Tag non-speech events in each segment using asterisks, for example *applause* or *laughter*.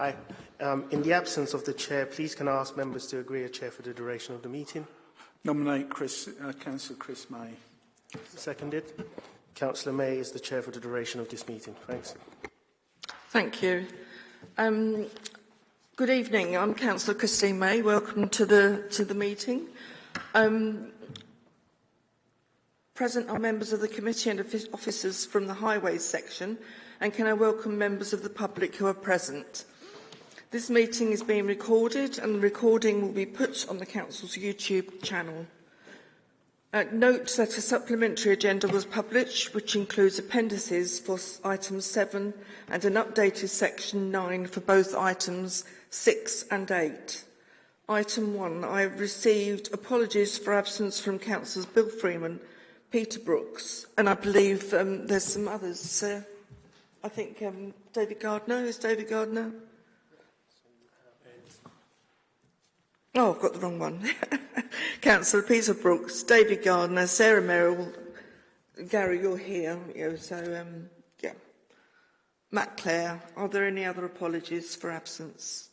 Hi. Um, in the absence of the chair, please can I ask members to agree a chair for the duration of the meeting? Nominate Chris, uh, Councillor Chris May. Seconded. Councillor May is the chair for the duration of this meeting. Thanks. Thank you. Um, good evening. I'm Councillor Christine May. Welcome to the to the meeting. Um, present are members of the committee and officers from the highways section, and can I welcome members of the public who are present. This meeting is being recorded, and the recording will be put on the council's YouTube channel. Uh, note that a supplementary agenda was published, which includes appendices for item 7 and an updated section 9 for both items 6 and 8. Item 1, I have received apologies for absence from councillors Bill Freeman, Peter Brooks, and I believe um, there's some others. Uh, I think um, David Gardner, is David Gardner? Oh, I've got the wrong one. *laughs* Councillor Peter Brooks, David Gardner, Sarah Merrill, Gary, you're here, you know, so um, yeah. Matt Clare, are there any other apologies for absence?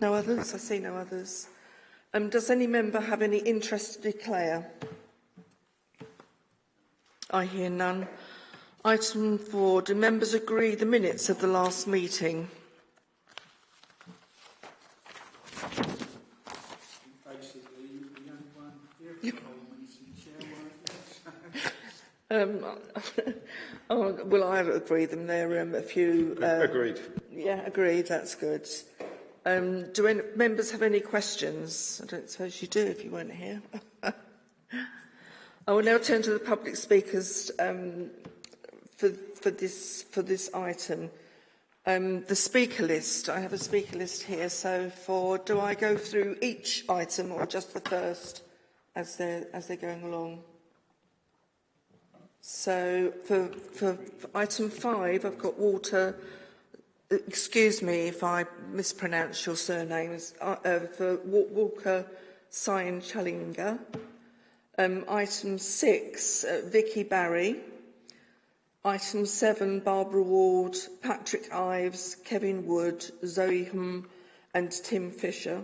No others? I see no others. Um, does any member have any interest to declare? I hear none. Item four, do members agree the minutes of the last meeting? Um, *laughs* oh, well, I agree them. There are um, a few... Uh, agreed. Yeah, agreed. That's good. Um, do any members have any questions? I don't suppose you do if you weren't here. *laughs* I will now turn to the public speakers um, for, for, this, for this item. Um, the speaker list, I have a speaker list here, so for, do I go through each item or just the first as they're, as they're going along? So for, for, for item five, I've got water. Excuse me if I mispronounce your surnames. Uh, uh, for Walker Sign Challinger. Um, item six, uh, Vicky Barry. Item seven, Barbara Ward, Patrick Ives, Kevin Wood, Zoe Hum and Tim Fisher.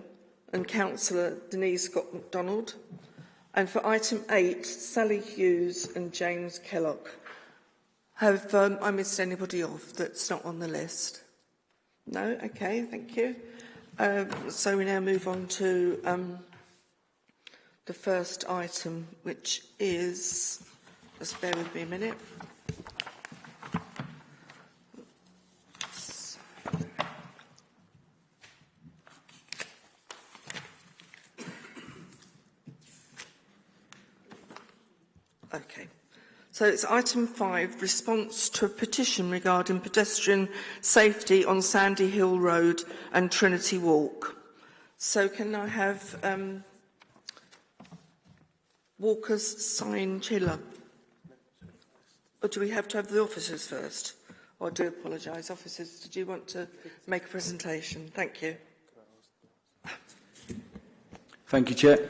And Councillor Denise Scott McDonald. And for item eight, Sally Hughes and James Kellogg. Have um, I missed anybody off that's not on the list? No? Okay, thank you. Um, so we now move on to um, the first item, which is, just bear with me a minute. Okay. So it's item five, response to a petition regarding pedestrian safety on Sandy Hill Road and Trinity Walk. So can I have um, Walker's sign chiller? Or do we have to have the officers first? Oh, I do apologise. Officers, did you want to make a presentation? Thank you. Thank you, Chair.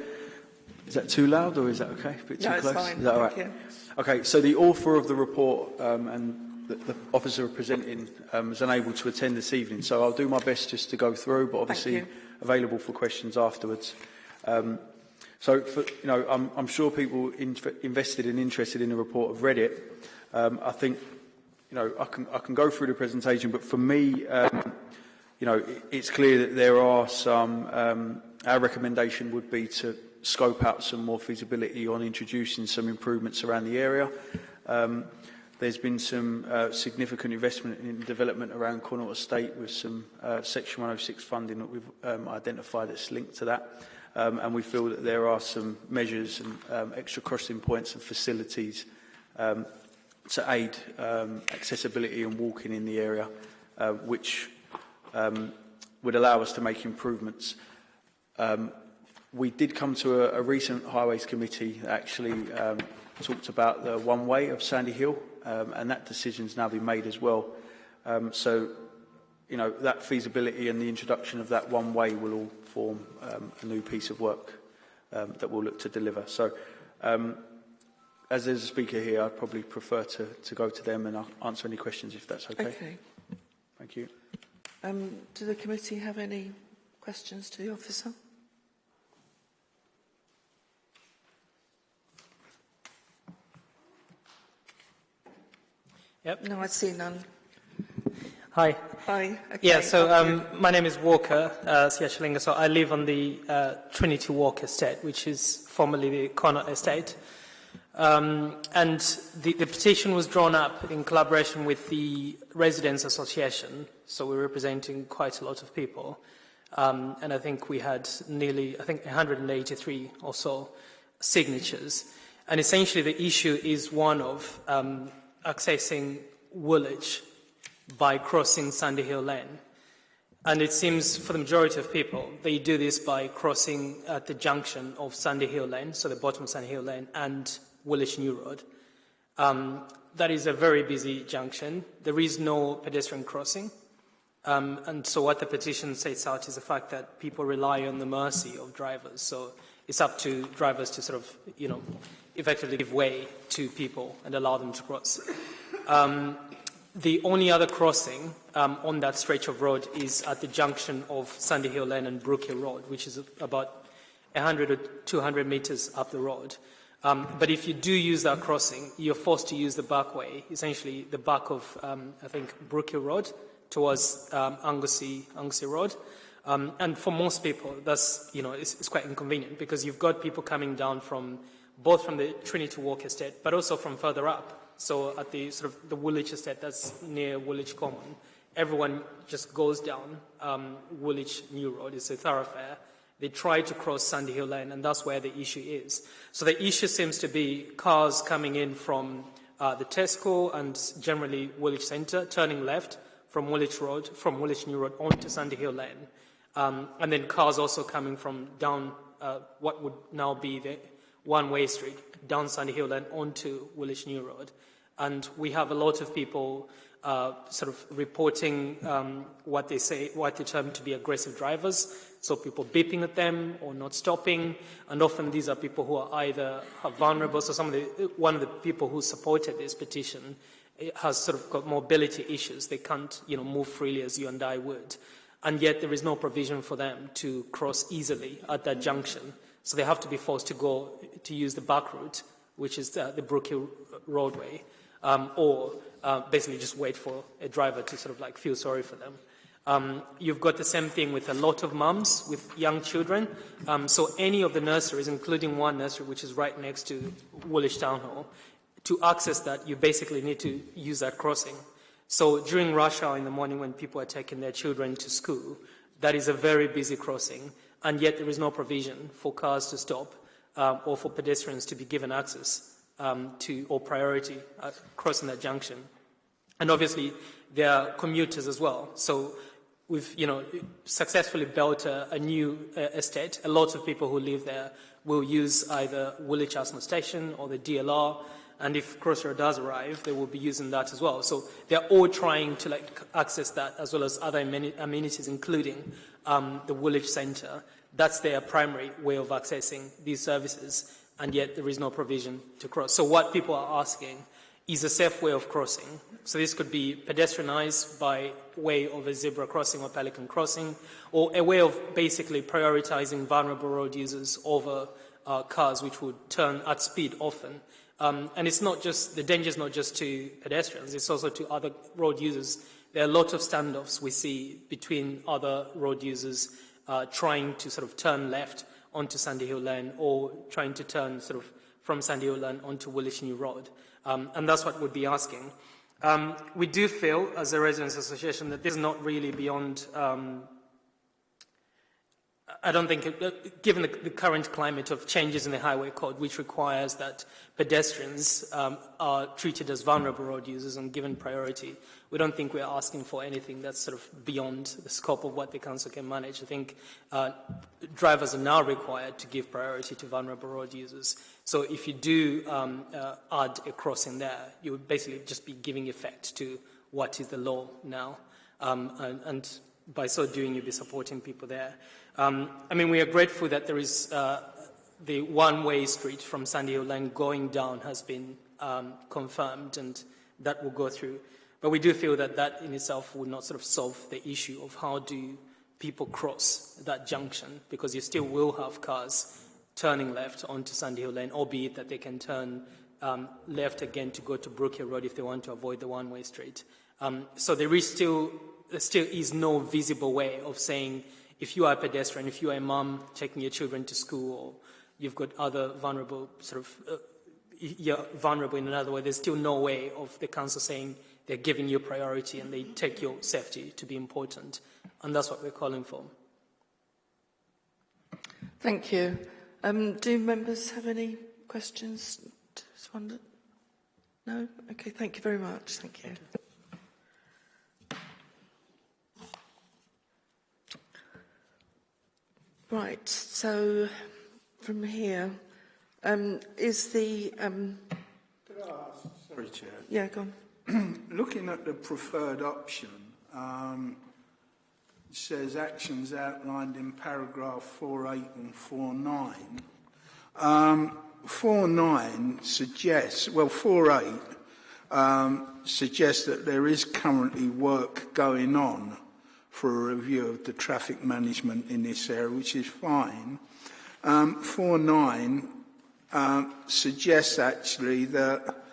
Is that too loud or is that okay? A bit too no, close? Fine. Is that all right? Okay, so the author of the report um, and the, the officer presenting um, is unable to attend this evening, so I'll do my best just to go through, but obviously available for questions afterwards. Um, so, for, you know, I'm, I'm sure people in, invested and interested in the report have read it. Um, I think, you know, I can, I can go through the presentation, but for me, um, you know, it, it's clear that there are some, um, our recommendation would be to scope out some more feasibility on introducing some improvements around the area. Um, there's been some uh, significant investment in development around Cornwall Estate with some uh, Section 106 funding that we've um, identified that's linked to that. Um, and we feel that there are some measures and um, extra crossing points and facilities um, to aid um, accessibility and walking in the area, uh, which um, would allow us to make improvements. Um, We did come to a, a recent Highways Committee that actually um, talked about the one way of Sandy Hill, um, and that decision's now been made as well. Um, so, you know, that feasibility and the introduction of that one way will all form um, a new piece of work um, that we'll look to deliver. So, um, as there's a speaker here, I'd probably prefer to, to go to them and I'll answer any questions if that's okay. Okay. Thank you. Um, do the committee have any questions to the officer? Yep. No, I see none. Hi. Hi. Okay, Yeah, so um, my name is Walker uh, Siachalinga. So I live on the uh, Trinity Walk Estate, which is formerly the Connaught Estate. Um, and the, the petition was drawn up in collaboration with the Residents Association. So we're representing quite a lot of people. Um, and I think we had nearly, I think 183 or so signatures. And essentially the issue is one of um, accessing Woolwich by crossing Sandy Hill Lane. And it seems for the majority of people, they do this by crossing at the junction of Sandy Hill Lane, so the bottom of Sandy Hill Lane, and Woolwich New Road. Um, that is a very busy junction. There is no pedestrian crossing. Um, and so what the petition sets out is the fact that people rely on the mercy of drivers. So it's up to drivers to sort of, you know, effectively give way to people and allow them to cross. Um, the only other crossing um, on that stretch of road is at the junction of Sandy Hill Lane and Brook Hill Road, which is about 100 or 200 meters up the road. Um, but if you do use that crossing, you're forced to use the back way, essentially the back of, um, I think, Brook Hill Road towards um, Anglesea, Anglesea Road. Um, and for most people, that's, you know, it's, it's quite inconvenient because you've got people coming down from, both from the Trinity Walk Estate, but also from further up. So at the sort of the Woolwich Estate that's near Woolwich Common, everyone just goes down um, Woolwich New Road. It's a thoroughfare. They try to cross Sandy Hill Lane, and that's where the issue is. So the issue seems to be cars coming in from uh, the Tesco and generally Woolwich Centre, turning left from Woolwich Road, from Woolwich New Road onto Sandy Hill Lane. Um, and then cars also coming from down uh, what would now be the one-way street, down Sandy Hill Lane onto Woolwich New Road. And we have a lot of people uh, sort of reporting um, what they say, what they term to be aggressive drivers. So people beeping at them or not stopping. And often these are people who are either are vulnerable. So some of the, one of the people who supported this petition has sort of got mobility issues. They can't, you know, move freely as you and I would. And yet there is no provision for them to cross easily at that junction. So they have to be forced to go to use the back route, which is uh, the Brook Hill roadway um, or uh, basically just wait for a driver to sort of like feel sorry for them. Um, you've got the same thing with a lot of mums with young children. Um, so any of the nurseries, including one nursery which is right next to Woolwich Town Hall, to access that, you basically need to use that crossing. So during rush hour in the morning when people are taking their children to school, that is a very busy crossing, and yet there is no provision for cars to stop um, or for pedestrians to be given access um, to or priority uh, crossing that junction. And obviously, there are commuters as well. So we've, you know, successfully built a, a new uh, estate. A lot of people who live there will use either Woolwich Arsenal Station or the DLR. And if Crossrail does arrive, they will be using that as well. So they're all trying to like access that as well as other amenities, including um, the Woolwich Centre. That's their primary way of accessing these services and yet there is no provision to cross. So what people are asking is a safe way of crossing. So this could be pedestrianized by way of a zebra crossing or pelican crossing, or a way of basically prioritizing vulnerable road users over uh, cars which would turn at speed often. Um, and it's not just, the danger is not just to pedestrians, it's also to other road users. There are a lot of standoffs we see between other road users uh, trying to sort of turn left onto Sandy Hill Lane or trying to turn sort of from Sandy Hill Lane onto Woolwich New Road. Um, and that's what we'd be asking. Um, we do feel, as a residents association, that this is not really beyond um, I don't think, uh, given the, the, current climate of changes in the highway code, which requires that pedestrians um, are treated as vulnerable road users and given priority, we don't think we're asking for anything that's sort of beyond the scope of what the council can manage. I think uh, drivers are now required to give priority to vulnerable road users. So if you do um, uh, add a crossing there, you would basically just be giving effect to what is the law now. Um, and, and by so doing, you'll be supporting people there. Um, I mean, we are grateful that there is uh, the one-way street from Sandy Hill Lane going down has been um, confirmed, and that will go through. But we do feel that that in itself would not sort of solve the issue of how do people cross that junction, because you still will have cars turning left onto Sandy Hill Lane, albeit that they can turn um, left again to go to Brook Hill Road if they want to avoid the one-way street. Um, so there is still, there still is no visible way of saying if you are a pedestrian, if you are a mom taking your children to school, or you've got other vulnerable sort of, uh, you're vulnerable in another way, there's still no way of the council saying they're giving you priority and they take your safety to be important. And that's what we're calling for. Thank you. Um, do members have any questions? No? Okay, thank you very much. Thank you. Right, so from here, um, is the... Um, Sorry, Chair. yeah, go on. *clears throat* Looking at the preferred option, um, it says actions outlined in paragraph 4.8 and 4.9. Um, 4.9 suggests, well, 4.8 um, suggests that there is currently work going on for a review of the traffic management in this area, which is fine. Um, 4.9 um, suggests actually that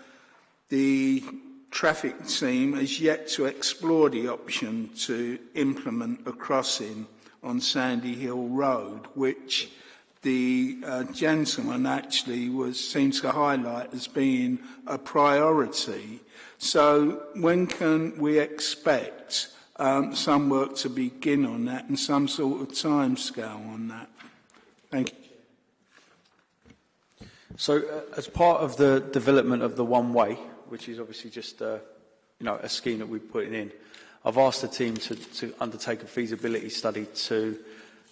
the traffic team has yet to explore the option to implement a crossing on Sandy Hill Road, which the uh, gentleman actually was seems to highlight as being a priority. So when can we expect um, some work to begin on that and some sort of timescale on that? Thank you. So, uh, as part of the development of the one-way, which is obviously just uh, you know a scheme that we're putting in, I've asked the team to, to undertake a feasibility study to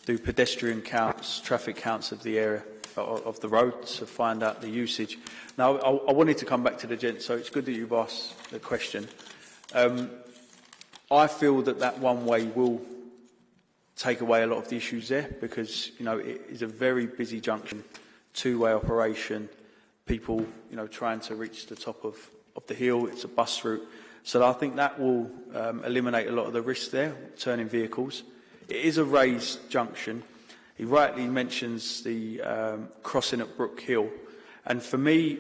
do pedestrian counts, traffic counts of the area of the road to find out the usage. Now, I, I wanted to come back to the gent, so it's good that you've asked the question. Um, I feel that that one way will take away a lot of the issues there because you know it is a very busy junction, two-way operation. People, you know, trying to reach the top of, of the hill. It's a bus route, so I think that will um, eliminate a lot of the risks there, turning vehicles. It is a raised junction. He rightly mentions the um, crossing at Brook Hill, and for me,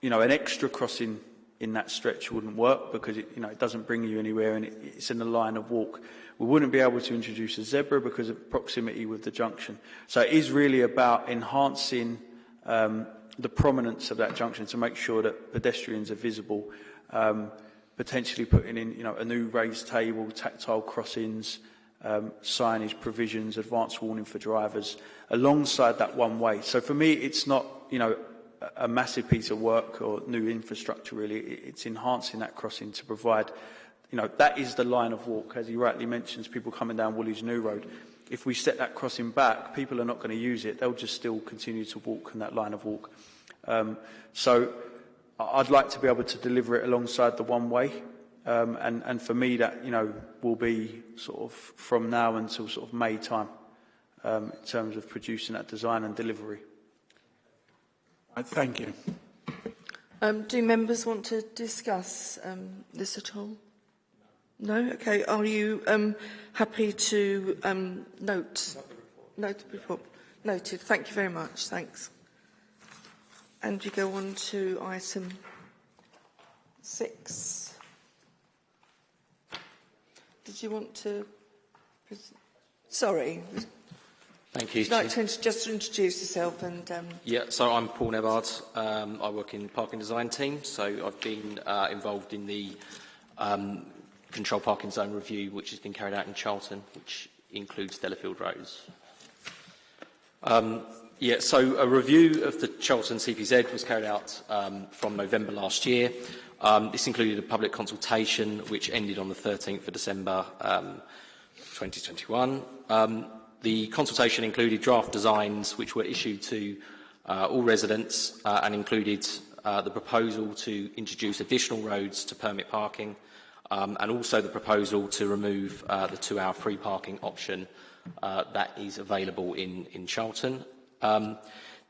you know, an extra crossing in that stretch wouldn't work because it, you know, it doesn't bring you anywhere and it, it's in the line of walk. We wouldn't be able to introduce a zebra because of proximity with the junction. So it is really about enhancing um, the prominence of that junction to make sure that pedestrians are visible, um, potentially putting in you know, a new raised table, tactile crossings, um, signage provisions, advanced warning for drivers, alongside that one way. So for me, it's not, you know, a massive piece of work or new infrastructure really. It's enhancing that crossing to provide, you know, that is the line of walk, as he rightly mentions, people coming down Woolwich New Road. If we set that crossing back, people are not going to use it. They'll just still continue to walk in that line of walk. Um, so I'd like to be able to deliver it alongside the one way. Um, and, and for me, that, you know, will be sort of from now until sort of May time um, in terms of producing that design and delivery. Thank you. Um, do members want to discuss um, this at all? No? Okay. Are you um, happy to um, note? Note the report. Noted. Thank you very much. Thanks. And we go on to item six. Did you want to... Sorry, Thank you. Would you like to just introduce yourself and? Um... Yeah, so I'm Paul Nevard. Um, I work in the parking design team, so I've been uh, involved in the um, control parking zone review, which has been carried out in Charlton, which includes Delafield Rose. Um, yeah, so a review of the Charlton CPZ was carried out um, from November last year. Um, this included a public consultation which ended on the 13th of December um, 2021. Um, the consultation included draft designs which were issued to uh, all residents uh, and included uh, the proposal to introduce additional roads to permit parking um, and also the proposal to remove uh, the two-hour free parking option uh, that is available in, in Charlton. Um,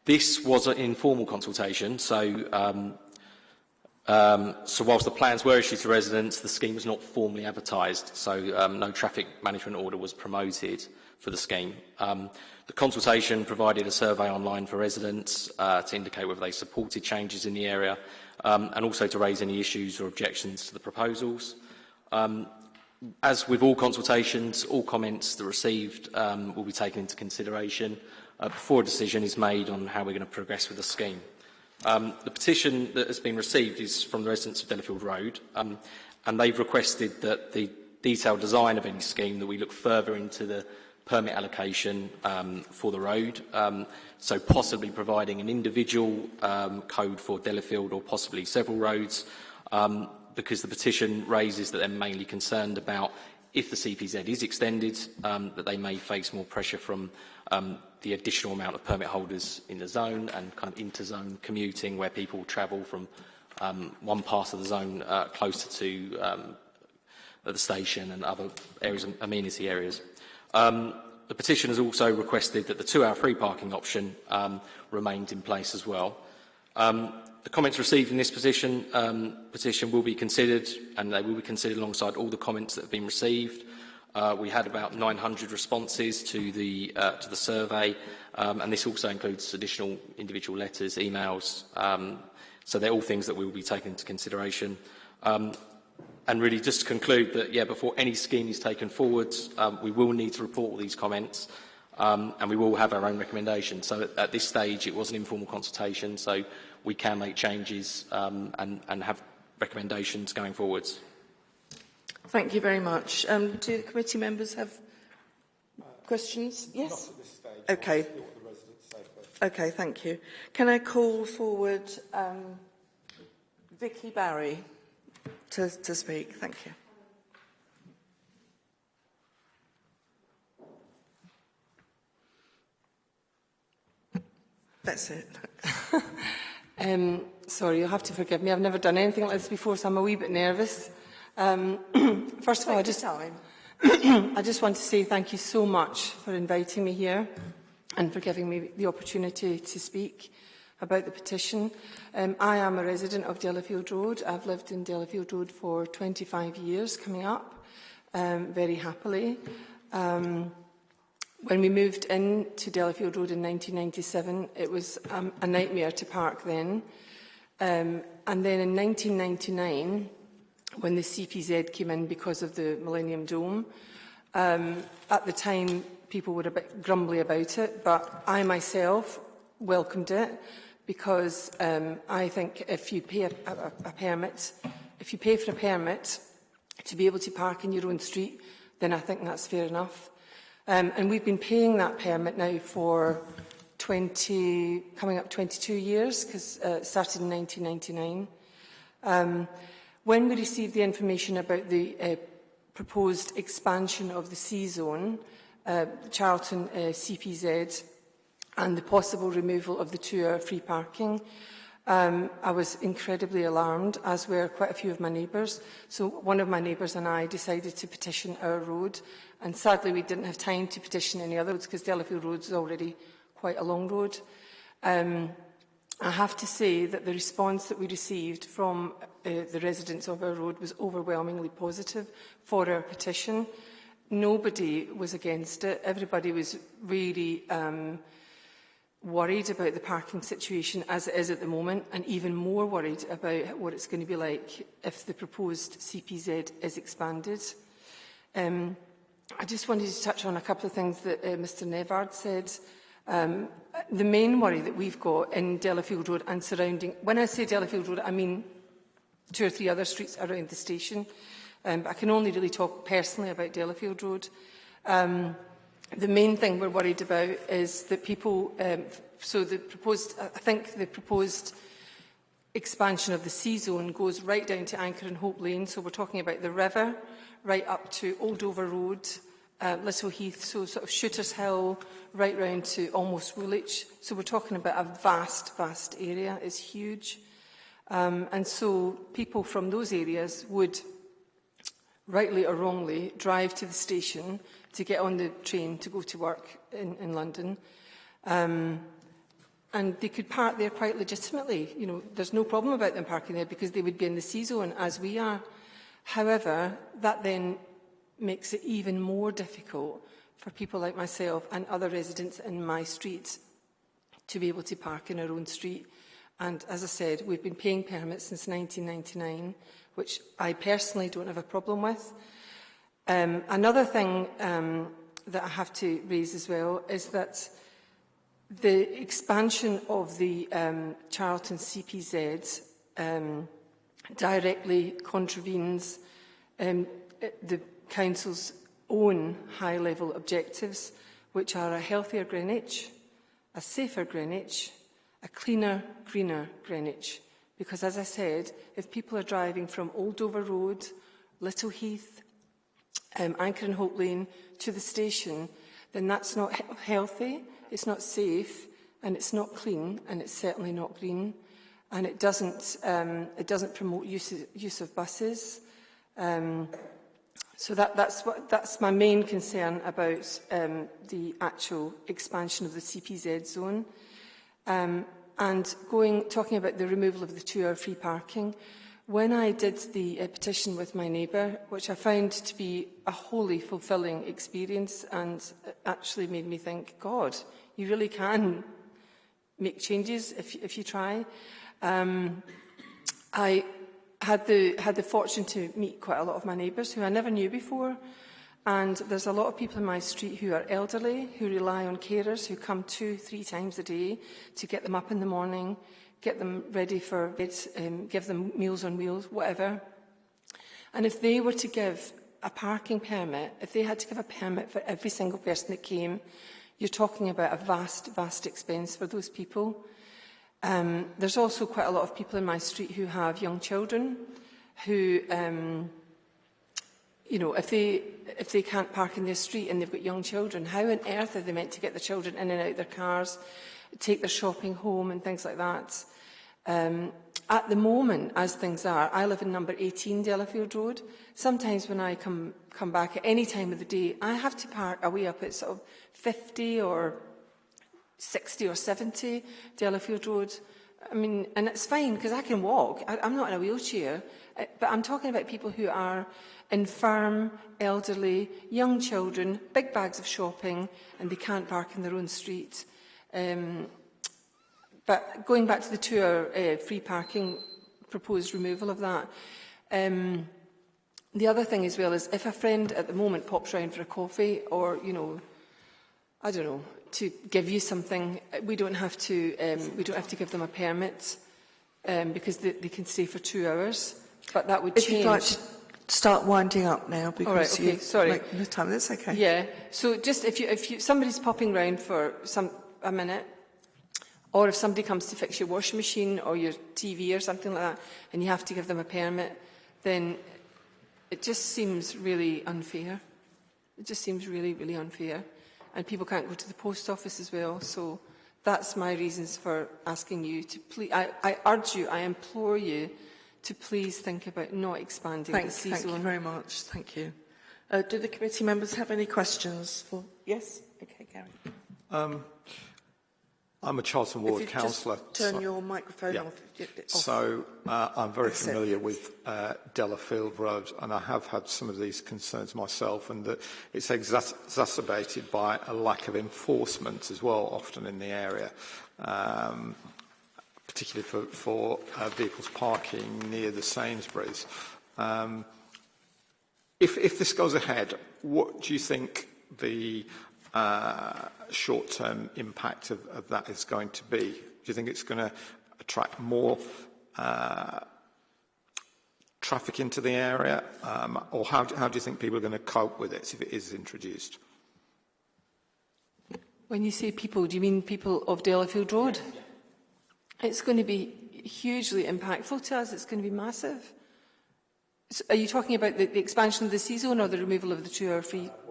this was an informal consultation, so um, Um, so whilst the plans were issued to residents, the scheme was not formally advertised, so um, no traffic management order was promoted for the scheme. Um, the consultation provided a survey online for residents uh, to indicate whether they supported changes in the area um, and also to raise any issues or objections to the proposals. Um, as with all consultations, all comments that received um, will be taken into consideration uh, before a decision is made on how we're going to progress with the scheme. Um, the petition that has been received is from the residents of Delafield Road, um, and they've requested that the detailed design of any scheme that we look further into the permit allocation um, for the road, um, so possibly providing an individual um, code for Delafield or possibly several roads, um, because the petition raises that they're mainly concerned about if the CPZ is extended, um, that they may face more pressure from um, the additional amount of permit holders in the zone and kind of inter-zone commuting where people travel from one part of the zone uh, closer to the station and other areas, amenity areas. Um, the petition has also requested that the two-hour free parking option um, remained in place as well. Um, the comments received in this petition, um, petition will be considered and they will be considered alongside all the comments that have been received. Uh, we had about 900 responses to the, uh, to the survey um, and this also includes additional individual letters, emails, um, so they're all things that we will be taking into consideration. Um, and really just to conclude that, yeah, before any scheme is taken forward, um, we will need to report all these comments um, and we will have our own recommendations. So at, at this stage, it was an informal consultation, so we can make changes um, and, and have recommendations going forwards. Thank you very much. Um, do the committee members have questions? Yes? Okay. Okay, thank you. Can I call forward um, Vicky Barry to, to speak? Thank you. That's it. *laughs* um, sorry, you'll have to forgive me. I've never done anything like this before, so I'm a wee bit nervous. Um, *clears throat* first of all, I just, *clears throat* I just want to say thank you so much for inviting me here and for giving me the opportunity to speak about the petition. Um, I am a resident of Delafield Road. I've lived in Delafield Road for 25 years coming up, um, very happily. Um, when we moved into Delafield Road in 1997, it was um, a nightmare to park then. Um, and then in 1999, when the CPZ came in because of the Millennium Dome. Um, at the time, people were a bit grumbly about it, but I myself welcomed it because um, I think if you pay a, a, a permit, if you pay for a permit to be able to park in your own street, then I think that's fair enough. Um, and we've been paying that permit now for 20, coming up 22 years, because uh, it started in 1999. Um, When we received the information about the uh, proposed expansion of the C-zone, uh, Charlton uh, CPZ, and the possible removal of the two-hour free parking, um, I was incredibly alarmed, as were quite a few of my neighbours. So one of my neighbours and I decided to petition our road, and sadly we didn't have time to petition any other roads because Delafield Road is already quite a long road. Um, I have to say that the response that we received from uh, the residents of our road was overwhelmingly positive for our petition. Nobody was against it. Everybody was really um, worried about the parking situation as it is at the moment and even more worried about what it's going to be like if the proposed CPZ is expanded. Um, I just wanted to touch on a couple of things that uh, Mr Nevard said. Um, the main worry that we've got in Delafield Road and surrounding, when I say Delafield Road, I mean two or three other streets around the station. Um, but I can only really talk personally about Delafield Road. Um, the main thing we're worried about is that people, um, so the proposed, I think the proposed expansion of the C-zone goes right down to Anchor and Hope Lane. So we're talking about the river, right up to Old Dover Road, uh, Little Heath, so sort of Shooters Hill, right round to almost Woolwich. So we're talking about a vast, vast area. It's huge. Um, and so people from those areas would, rightly or wrongly, drive to the station to get on the train to go to work in, in London. Um, and they could park there quite legitimately. You know, there's no problem about them parking there because they would be in the C zone as we are. However, that then makes it even more difficult for people like myself and other residents in my streets to be able to park in our own street. And as I said, we've been paying permits since 1999, which I personally don't have a problem with. Um, another thing um, that I have to raise as well is that the expansion of the um, Charlton CPZ um, directly contravenes um, the Council's own high-level objectives, which are a healthier Greenwich, a safer Greenwich, a cleaner, greener Greenwich. Because, as I said, if people are driving from Old Dover Road, Little Heath, um, Anchor and Hope Lane to the station, then that's not he healthy, it's not safe, and it's not clean, and it's certainly not green, and it doesn't, um, it doesn't promote use, use of buses. Um, so that, that's, what, that's my main concern about um, the actual expansion of the CPZ zone. Um, and going, talking about the removal of the two-hour free parking, when I did the uh, petition with my neighbour, which I found to be a wholly fulfilling experience and actually made me think, God, you really can make changes if, if you try. Um, I had the, had the fortune to meet quite a lot of my neighbours who I never knew before. And there's a lot of people in my street who are elderly, who rely on carers, who come two, three times a day to get them up in the morning, get them ready for kids, um, give them meals on wheels, whatever. And if they were to give a parking permit, if they had to give a permit for every single person that came, you're talking about a vast, vast expense for those people. Um, there's also quite a lot of people in my street who have young children who, um, you know, if they, if they can't park in their street and they've got young children, how on earth are they meant to get the children in and out of their cars? Take their shopping home and things like that? Um, at the moment, as things are, I live in number 18 Delafield Road. Sometimes when I come, come back at any time of the day, I have to park away up at sort of 50 or 60 or 70 Delafield Road. I mean, and it's fine because I can walk. I, I'm not in a wheelchair. Uh, but I'm talking about people who are infirm, elderly, young children, big bags of shopping, and they can't park in their own street. Um, but going back to the two-hour uh, free parking, proposed removal of that. Um, the other thing as well is if a friend at the moment pops round for a coffee or, you know, I don't know, to give you something, we don't have to, um, we don't have to give them a permit um, because they, they can stay for two hours. But that would if change. You'd like to start winding up now because All right, okay, you sorry. Like, no time. That's okay. Yeah. So just if you if you somebody's popping round for some a minute, or if somebody comes to fix your washing machine or your TV or something like that, and you have to give them a permit, then it just seems really unfair. It just seems really, really unfair and people can't go to the post office as well. So that's my reasons for asking you to please. I, I urge you, I implore you to please think about not expanding thank, the C Thank zone. you very much. Thank you. Uh, do the committee members have any questions? For yes. Okay, Gary. Um, I'm a Charlton Ward councillor. Turn so, your microphone yeah. off. So uh, I'm very familiar with uh, Delafield Road, and I have had some of these concerns myself, and that it's exacerbated by a lack of enforcement as well, often in the area, um, particularly for, for uh, vehicles parking near the Sainsbury's. Um, if, if this goes ahead, what do you think the uh, short-term impact of, of that is going to be? Do you think it's going to attract more uh, traffic into the area? Um, or how do, how do you think people are going to cope with it if it is introduced? When you say people, do you mean people of Delafield Road? Yeah. It's going to be hugely impactful to us. It's going to be massive. So are you talking about the, the expansion of the C-zone or the removal of the two-hour free... Uh,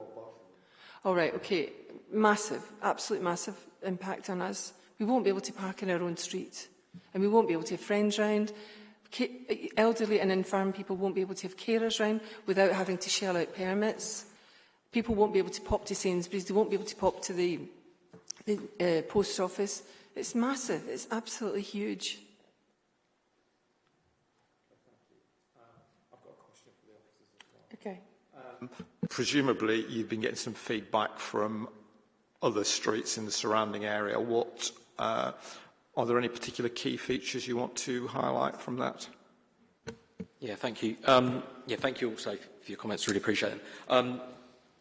All right, okay. Massive, absolute massive impact on us. We won't be able to park in our own street and we won't be able to have friends round. Elderly and infirm people won't be able to have carers round without having to shell out permits. People won't be able to pop to Sainsbury's, they won't be able to pop to the, the uh, post office It's massive. It's absolutely huge. Okay. Um, presumably, you've been getting some feedback from other streets in the surrounding area. What uh, are there any particular key features you want to highlight from that? Yeah, thank you. Um, yeah, thank you also for your comments. Really appreciate them. Um,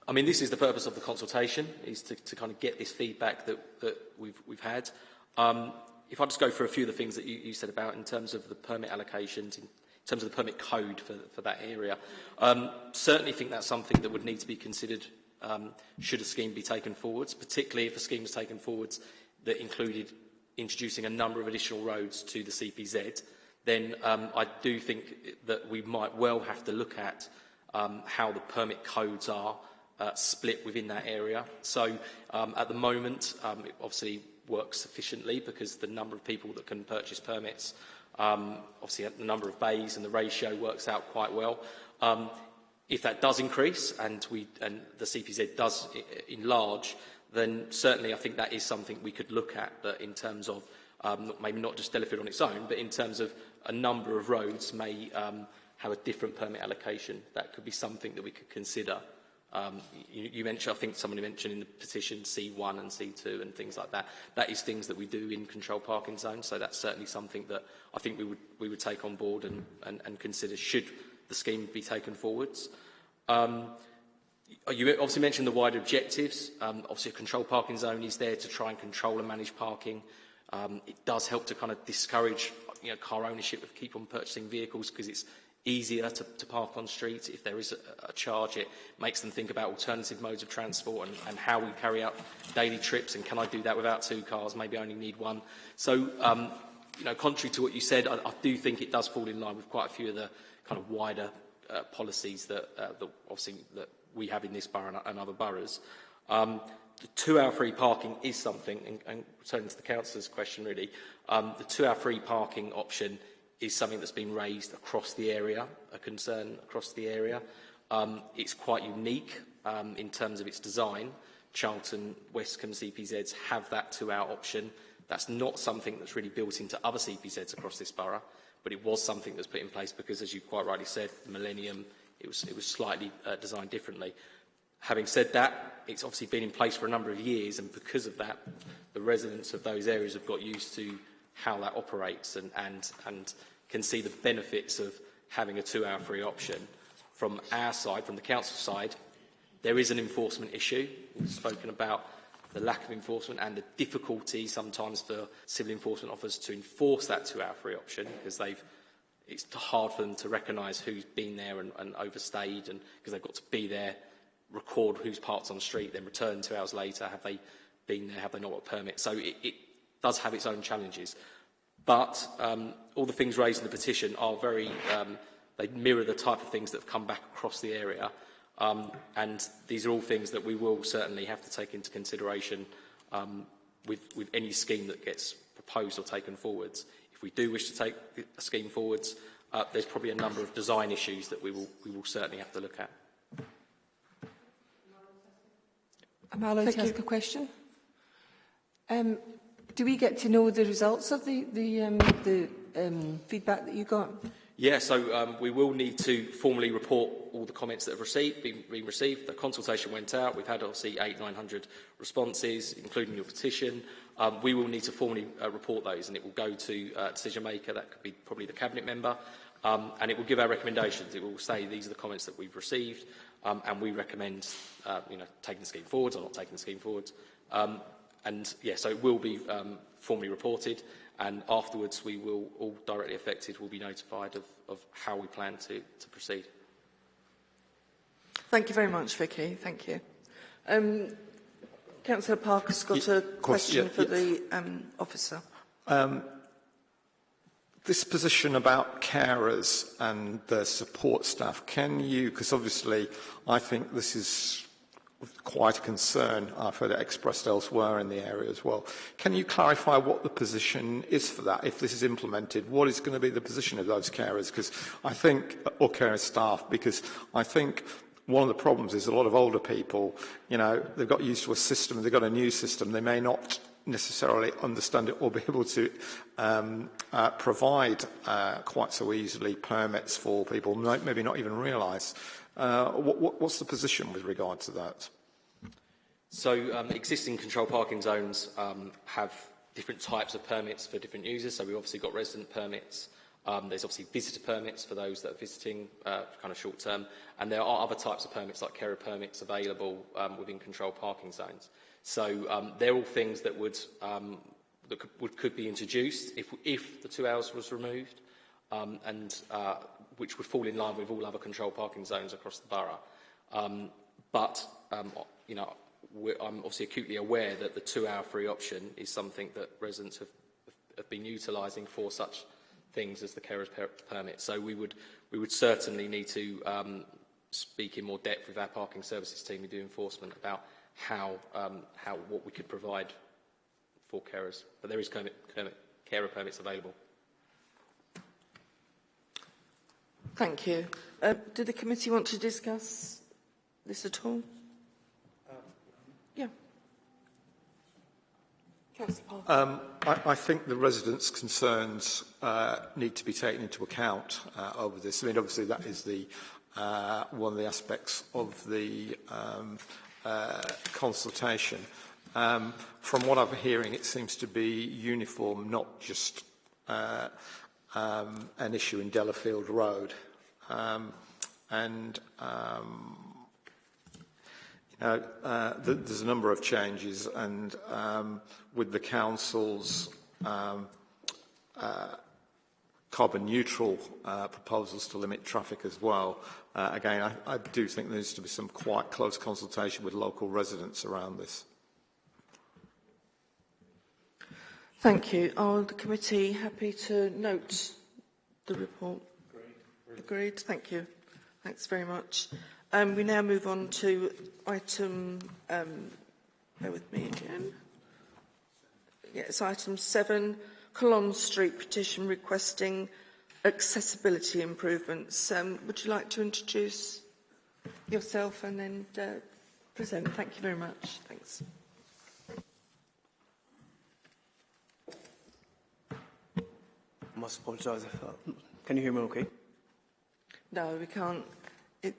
I mean, this is the purpose of the consultation, is to, to kind of get this feedback that, that we've, we've had. Um, if I just go through a few of the things that you, you said about in terms of the permit allocations, in terms of the permit code for, for that area, um, certainly think that's something that would need to be considered um, should a scheme be taken forwards, particularly if a scheme was taken forwards that included introducing a number of additional roads to the CPZ, then um, I do think that we might well have to look at um, how the permit codes are uh, split within that area. So um, at the moment, um, it obviously works sufficiently because the number of people that can purchase permits, um, obviously the number of bays and the ratio works out quite well. Um, if that does increase and, we, and the CPZ does enlarge, then certainly I think that is something we could look at, but in terms of um, maybe not just Delafield on its own, but in terms of a number of roads may um, have a different permit allocation. That could be something that we could consider. Um, you, you mentioned, I think somebody mentioned in the petition C1 and C2 and things like that. That is things that we do in control parking zones, so that's certainly something that I think we would, we would take on board and, and, and consider should the scheme be taken forwards. Um, you obviously mentioned the wider objectives. Um, obviously, a control parking zone is there to try and control and manage parking. Um, it does help to kind of discourage you know, car ownership of keep on purchasing vehicles because it's easier to, to park on streets. If there is a, a charge, it makes them think about alternative modes of transport and, and how we carry out daily trips and can I do that without two cars, maybe I only need one. So, um, you know, contrary to what you said, I, I do think it does fall in line with quite a few of the kind of wider uh, policies that, uh, that obviously that we have in this borough and, and other boroughs. Um, the two-hour free parking is something, and, and returning to the councillor's question really, um, the two-hour free parking option is something that's been raised across the area, a concern across the area. Um, it's quite unique um, in terms of its design. Charlton, Westcombe CPZs have that two-hour option. That's not something that's really built into other CPZs across this borough, but it was something that's put in place because, as you quite rightly said, the Millennium, it was, it was slightly uh, designed differently. Having said that, it's obviously been in place for a number of years, and because of that, the residents of those areas have got used to how that operates and, and, and can see the benefits of having a two-hour free option. From our side, from the council side, there is an enforcement issue. We've spoken about the lack of enforcement and the difficulty sometimes for civil enforcement officers to enforce that two-hour free option because they've it's hard for them to recognise who's been there and, and overstayed and because they've got to be there, record who's parked on the street, then return two hours later, have they been there, have they not got a permit. So it, it does have its own challenges. But um, all the things raised in the petition are very, um, they mirror the type of things that have come back across the area. Um, and these are all things that we will certainly have to take into consideration um, with, with any scheme that gets proposed or taken forwards. If we do wish to take a scheme forwards, uh, there's probably a number of design issues that we will, we will certainly have to look at. Am I allowed Thank to you. ask a question? Um, Do we get to know the results of the, the, um, the um, feedback that you got? Yeah, so um, we will need to formally report all the comments that have received, been, been received. The consultation went out. We've had obviously eight, 900 responses, including your petition. Um, we will need to formally uh, report those, and it will go to uh, decision maker. That could be probably the cabinet member, um, and it will give our recommendations. It will say these are the comments that we've received, um, and we recommend, uh, you know, taking the scheme forwards or not taking the scheme forwards. Um, And yeah, so it will be um, formally reported and afterwards we will, all directly affected will be notified of, of how we plan to, to proceed. Thank you very much, Vicky. Thank you. Um, Councillor Parker's got a question yeah, for yeah. the um, officer. Um, this position about carers and their support staff, can you, because obviously I think this is quite a concern I've heard it expressed elsewhere in the area as well. Can you clarify what the position is for that? If this is implemented, what is going to be the position of those carers? Because I think, or carer staff, because I think one of the problems is a lot of older people, you know, they've got used to a system, they've got a new system, they may not necessarily understand it or be able to um, uh, provide uh, quite so easily permits for people, maybe not even realise Uh, what, what, what's the position with regard to that? So um, existing control parking zones um, have different types of permits for different users. So we've obviously got resident permits. Um, there's obviously visitor permits for those that are visiting uh, kind of short term. And there are other types of permits like carer permits available um, within control parking zones. So um, they're all things that would um, that could, would, could be introduced if, if the two hours was removed, and uh, which would fall in line with all other control parking zones across the borough. Um, but um, you know, I'm obviously acutely aware that the two-hour free option is something that residents have, have been utilising for such things as the carers per permit. So we would we would certainly need to um, speak in more depth with our parking services team who do enforcement about how, um, how what we could provide for carers. But there is carer permits available. Thank you. Uh, do the committee want to discuss this at all? yeah. Um, I, I think the residents' concerns uh, need to be taken into account uh, over this. I mean, obviously, that is the uh, one of the aspects of the um, uh, consultation. Um, from what I'm hearing, it seems to be uniform, not just uh, um, an issue in Delafield Road. Um, and um, you know, uh, th there's a number of changes, and um, with the council's um, uh, carbon neutral uh, proposals to limit traffic as well. Uh, again, I, I do think there needs to be some quite close consultation with local residents around this. Thank you. Are the committee happy to note the report? Agreed. Thank you. Thanks very much. Um, we now move on to item, um, bear with me again. Yes, item seven, Colomb Street petition requesting accessibility improvements. Um, would you like to introduce yourself and then uh, present? Thank you very much. Thanks. Must apologise. Uh, can you hear me okay? No, we can't. It,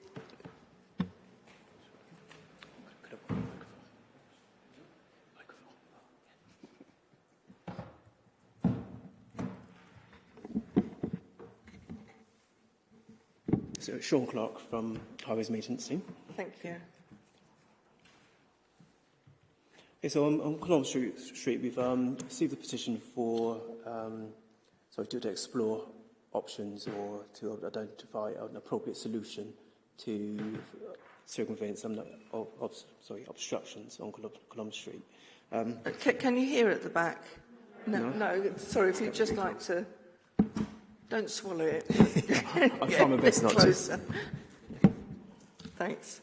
So Sean Clark from Highways Maintenance Team. Thank you. Okay, so on, on Colomb Street, Street we've um, received a petition for, um, sorry, to, to explore options or to identify an appropriate solution to circumvent some of, of, sorry, obstructions on Colomb Street. Um, can, can you hear at the back? No, no, no, sorry, if you'd just like to... Don't swallow it. *laughs* *laughs* I'll try my best not closer. to. Thanks.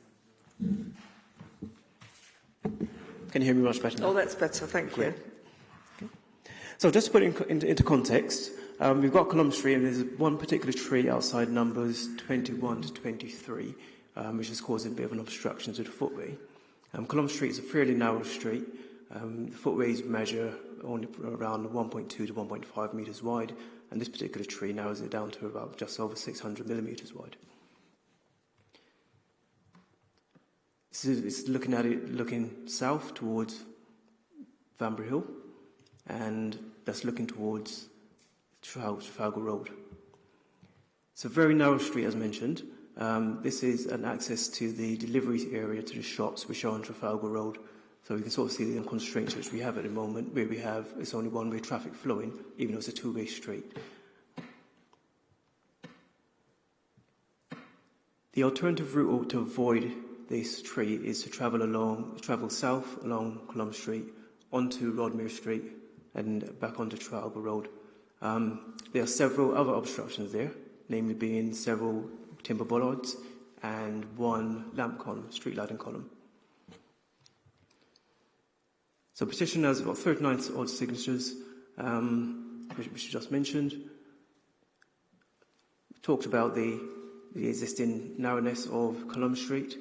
Can you hear me much better now? Oh, that's better. Thank you. So just to put it in, into, into context, um, we've got Colomb Street and there's one particular tree outside numbers 21 to 23, um, which is causing a bit of an obstruction to the footway. Um, Colomb Street is a fairly narrow street. Um, the footways measure only around 1.2 to 1.5 metres wide, and this particular tree narrows it down to about just over 600 millimetres wide. Is it's looking at it looking south towards Vanbrugh Hill, and that's looking towards Trafalgar Road. It's a very narrow street, as mentioned. Um, this is an access to the delivery area to the shops, which are on Trafalgar Road, so we can sort of see the constraints which we have at the moment, where we have it's only one-way traffic flowing, even though it's a two-way street. The alternative route to avoid this tree is to travel along, travel south along Colomb Street, onto Rodmere Street, and back onto Trafalgar Road. Um, there are several other obstructions there, namely being several timber bollards and one lamp column, street lighting column. So petition has got 39 odd signatures, um, which, which just mentioned. We talked about the, the existing narrowness of Colomb Street.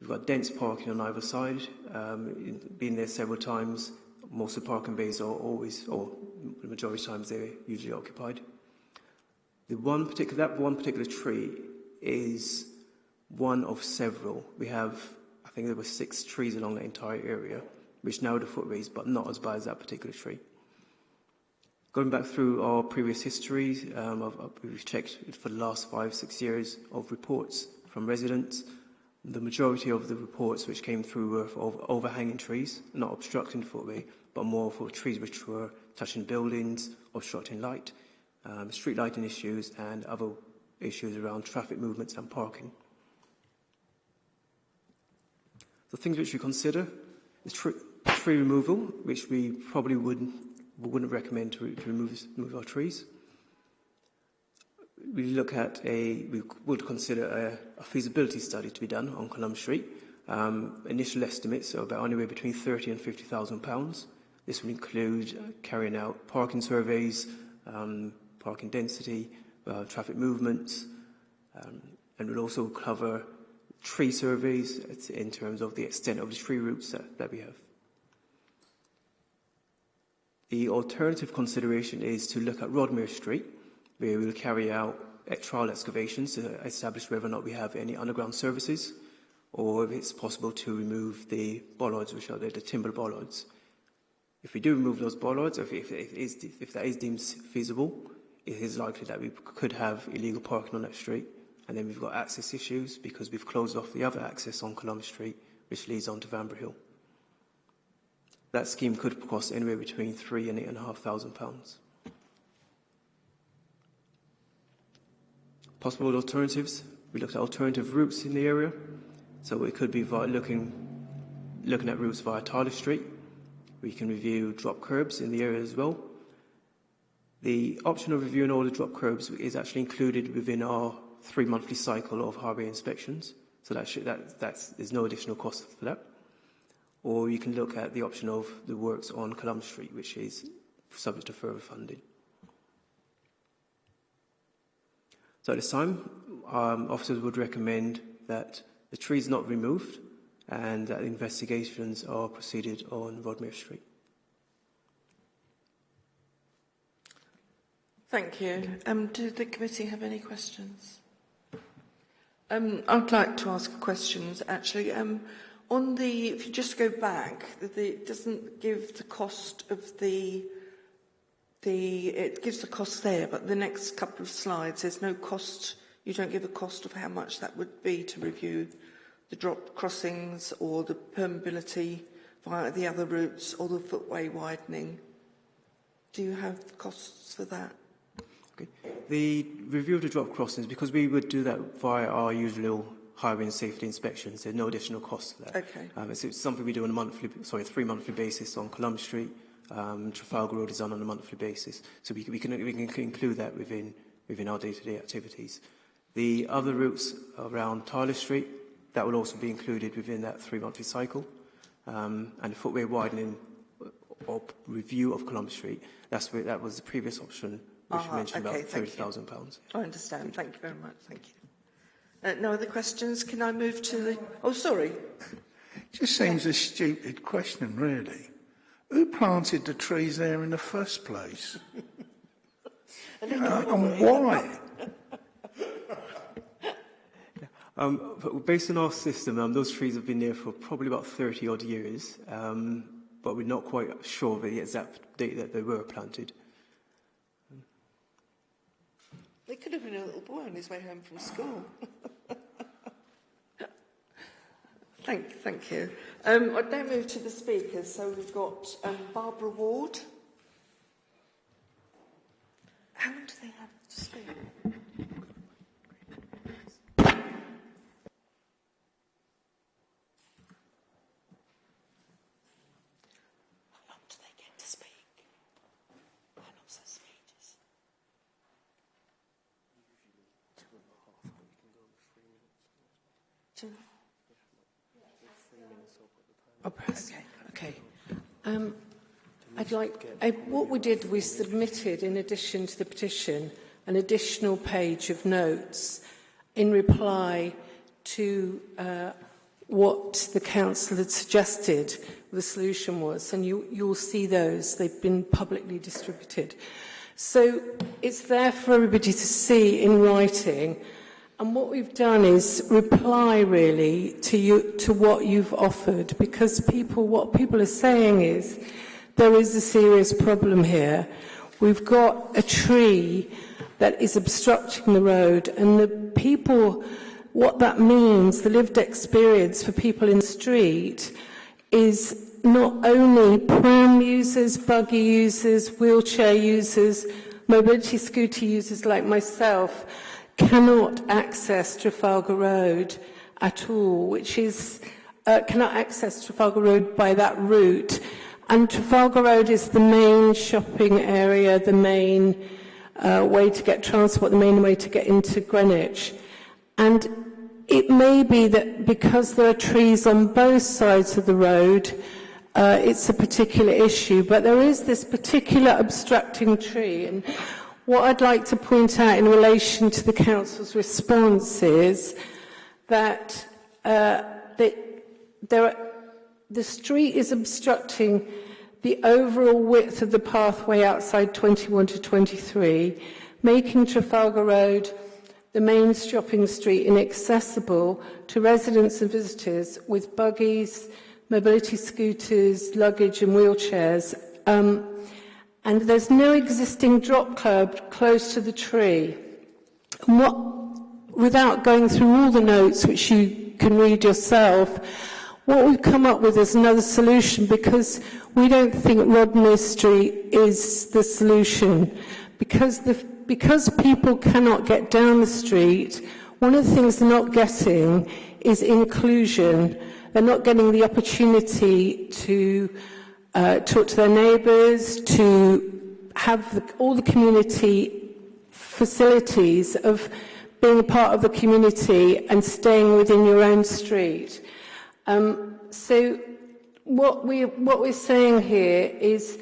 We've got dense parking on either side, um, been there several times. Most of the parking bays are always, or the majority of times they're usually occupied. The one particular, that one particular tree is one of several. We have, I think there were six trees along the entire area, which narrowed the footways, but not as bad as that particular tree. Going back through our previous history, um, I've, I've, we've checked for the last five, six years of reports from residents. The majority of the reports which came through were for overhanging trees, not obstructing the footway, but more for trees which were touching buildings, obstructing light, um, street lighting issues, and other issues around traffic movements and parking. The things which we consider is tree, tree removal, which we probably wouldn't, wouldn't recommend to, to remove, remove our trees. We look at a, we would consider a, a feasibility study to be done on Colomb Street. Um, initial estimates are about anywhere between 30 and 50,000 pounds. This would include uh, carrying out parking surveys, um, parking density, uh, traffic movements, um, and would also cover tree surveys in terms of the extent of the tree roots that, that we have. The alternative consideration is to look at Rodmere Street, where we will carry out trial excavations to establish whether or not we have any underground services, or if it's possible to remove the bollards, which are the, the timber bollards. If we do remove those bollards, if, if, if, if that is deemed feasible, it is likely that we could have illegal parking on that street. And then we've got access issues because we've closed off the other access on Columbus Street, which leads on to Vanbrugh Hill. That scheme could cost anywhere between three and eight and a half thousand pounds. Possible alternatives. We looked at alternative routes in the area. So it could be looking, looking at routes via Tyler Street. We can review drop curbs in the area as well. The option of reviewing all the drop curbs is actually included within our three monthly cycle of highway inspections. So that should, that, that's, there's no additional cost for that. Or you can look at the option of the works on Colomb Street, which is subject to further funding. So at this time, um, officers would recommend that the trees not removed and that investigations are proceeded on Rodmere Street. Thank you. Um, do the committee have any questions? Um, I'd like to ask questions, actually. Um, on the, if you just go back, the, the, it doesn't give the cost of the, the, it gives the cost there, but the next couple of slides, there's no cost, you don't give a cost of how much that would be to review the drop crossings or the permeability via the other routes or the footway widening. Do you have costs for that? Okay. The review of the drop crossings, because we would do that via our usual highway and safety inspections, there's no additional cost for that. Okay. Um, it's, it's something we do on a monthly, sorry, three monthly basis on Columbus Street. Um, Trafalgar Road is done on a monthly basis, so we, we, can, we can include that within, within our day-to-day -day activities. The other routes around Tyler Street, that will also be included within that three-monthly cycle. Um, and the footway widening or review of Columbus Street, that's where, that was the previous option which you mentioned okay, about £30,000. I understand. Thank you very much. Thank you. Uh, no other questions? Can I move to the... Oh, sorry. Just seems a stupid question, really. Who planted the trees there in the first place? *laughs* uh, and why? *laughs* Um, based on our system, um, those trees have been there for probably about 30 odd years, um, but we're not quite sure of the exact date that they were planted. They could have been a little boy on his way home from school. *laughs* thank, thank you. Um, I'd now move to the speakers. So we've got um, Barbara Ward. How long do they have to speak? Oh, I'll. Okay. okay. Um, I'd like, I, what we did, we submitted, in addition to the petition, an additional page of notes in reply to uh, what the council had suggested the solution was, and you, you'll see those. They've been publicly distributed. So it's there for everybody to see in writing And what we've done is reply really to you to what you've offered, because people, what people are saying is there is a serious problem here. We've got a tree that is obstructing the road, and the people, what that means, the lived experience for people in the street is not only pram users, buggy users, wheelchair users, mobility scooter users like myself cannot access Trafalgar Road at all, which is, uh, cannot access Trafalgar Road by that route. And Trafalgar Road is the main shopping area, the main uh, way to get transport, the main way to get into Greenwich. And it may be that because there are trees on both sides of the road, uh, it's a particular issue, but there is this particular obstructing tree. And What I'd like to point out in relation to the Council's response is that uh, the, there are, the street is obstructing the overall width of the pathway outside 21 to 23, making Trafalgar Road the main shopping street inaccessible to residents and visitors with buggies, mobility scooters, luggage and wheelchairs. Um, and there's no existing drop curb close to the tree. What, without going through all the notes, which you can read yourself, what we've come up with is another solution because we don't think Rodmere Street is the solution. Because, the, because people cannot get down the street, one of the things they're not getting is inclusion. They're not getting the opportunity to uh, talk to their neighbours, to have the, all the community facilities of being a part of the community and staying within your own street. Um, so what, we, what we're saying here is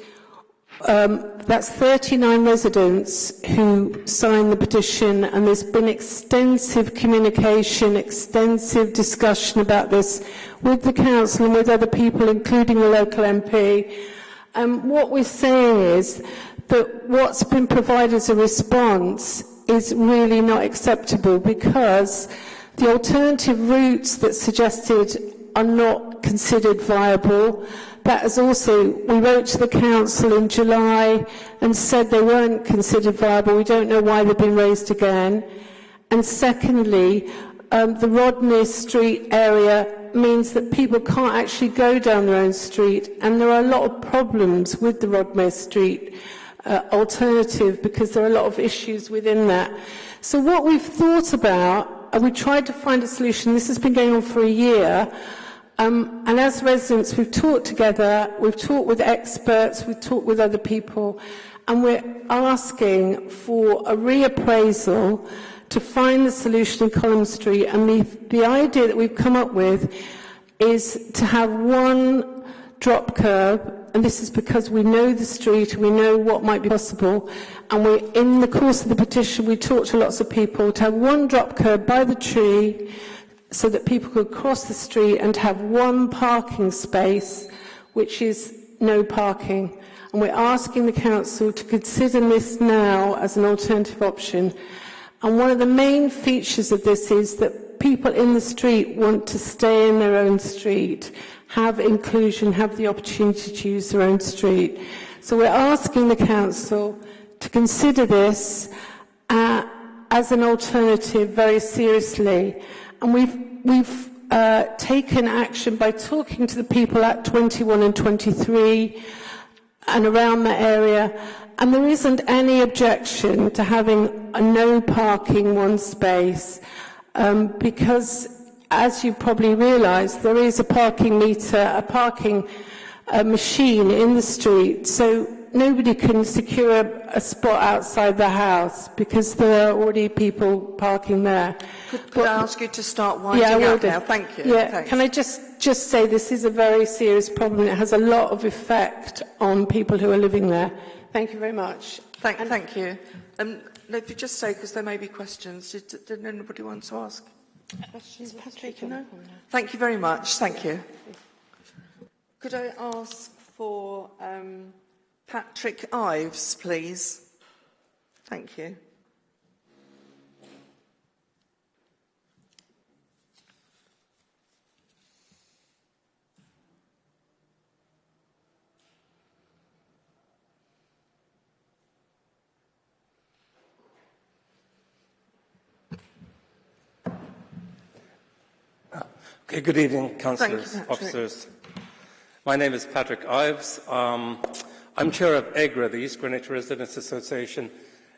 um, that's 39 residents who signed the petition and there's been extensive communication, extensive discussion about this with the council and with other people, including the local MP. Um, what we're saying is that what's been provided as a response is really not acceptable because the alternative routes that suggested are not considered viable That has also, we wrote to the council in July and said they weren't considered viable. We don't know why they've been raised again. And secondly, um, the Rodmere Street area means that people can't actually go down their own street, and there are a lot of problems with the Rodmay Street uh, alternative because there are a lot of issues within that. So what we've thought about, and we tried to find a solution, this has been going on for a year, um, and as residents we've talked together, we've talked with experts, we've talked with other people, and we're asking for a reappraisal to find the solution in Colomb Street. And the, the idea that we've come up with is to have one drop curb, and this is because we know the street, we know what might be possible, and we, in the course of the petition, we talked to lots of people to have one drop curb by the tree, so that people could cross the street and have one parking space, which is no parking. And we're asking the council to consider this now as an alternative option. And one of the main features of this is that people in the street want to stay in their own street, have inclusion, have the opportunity to use their own street. So we're asking the council to consider this uh, as an alternative very seriously. And we've, we've uh, taken action by talking to the people at 21 and 23 and around that area. And there isn't any objection to having a no parking one space um, because, as you probably realise, there is a parking meter, a parking uh, machine in the street. So nobody can secure a, spot outside the house because there are already people parking there. Could, could but, I ask you to start winding yeah, up now? Thank you. Yeah, Thanks. can I just, just say this is a very serious problem. It has a lot of effect on people who are living there. Thank you very much. Thank, and thank you. Um, no, if you just say, because there may be questions, did, did anybody want to ask? Questions, Patrick? No? Thank you very much. Thank you. Could I ask for um, Patrick Ives, please? Thank you. Okay, good evening, councillors, officers. My name is Patrick Ives. Um, I'm chair of EGRA, the East Greenwich Residents Association,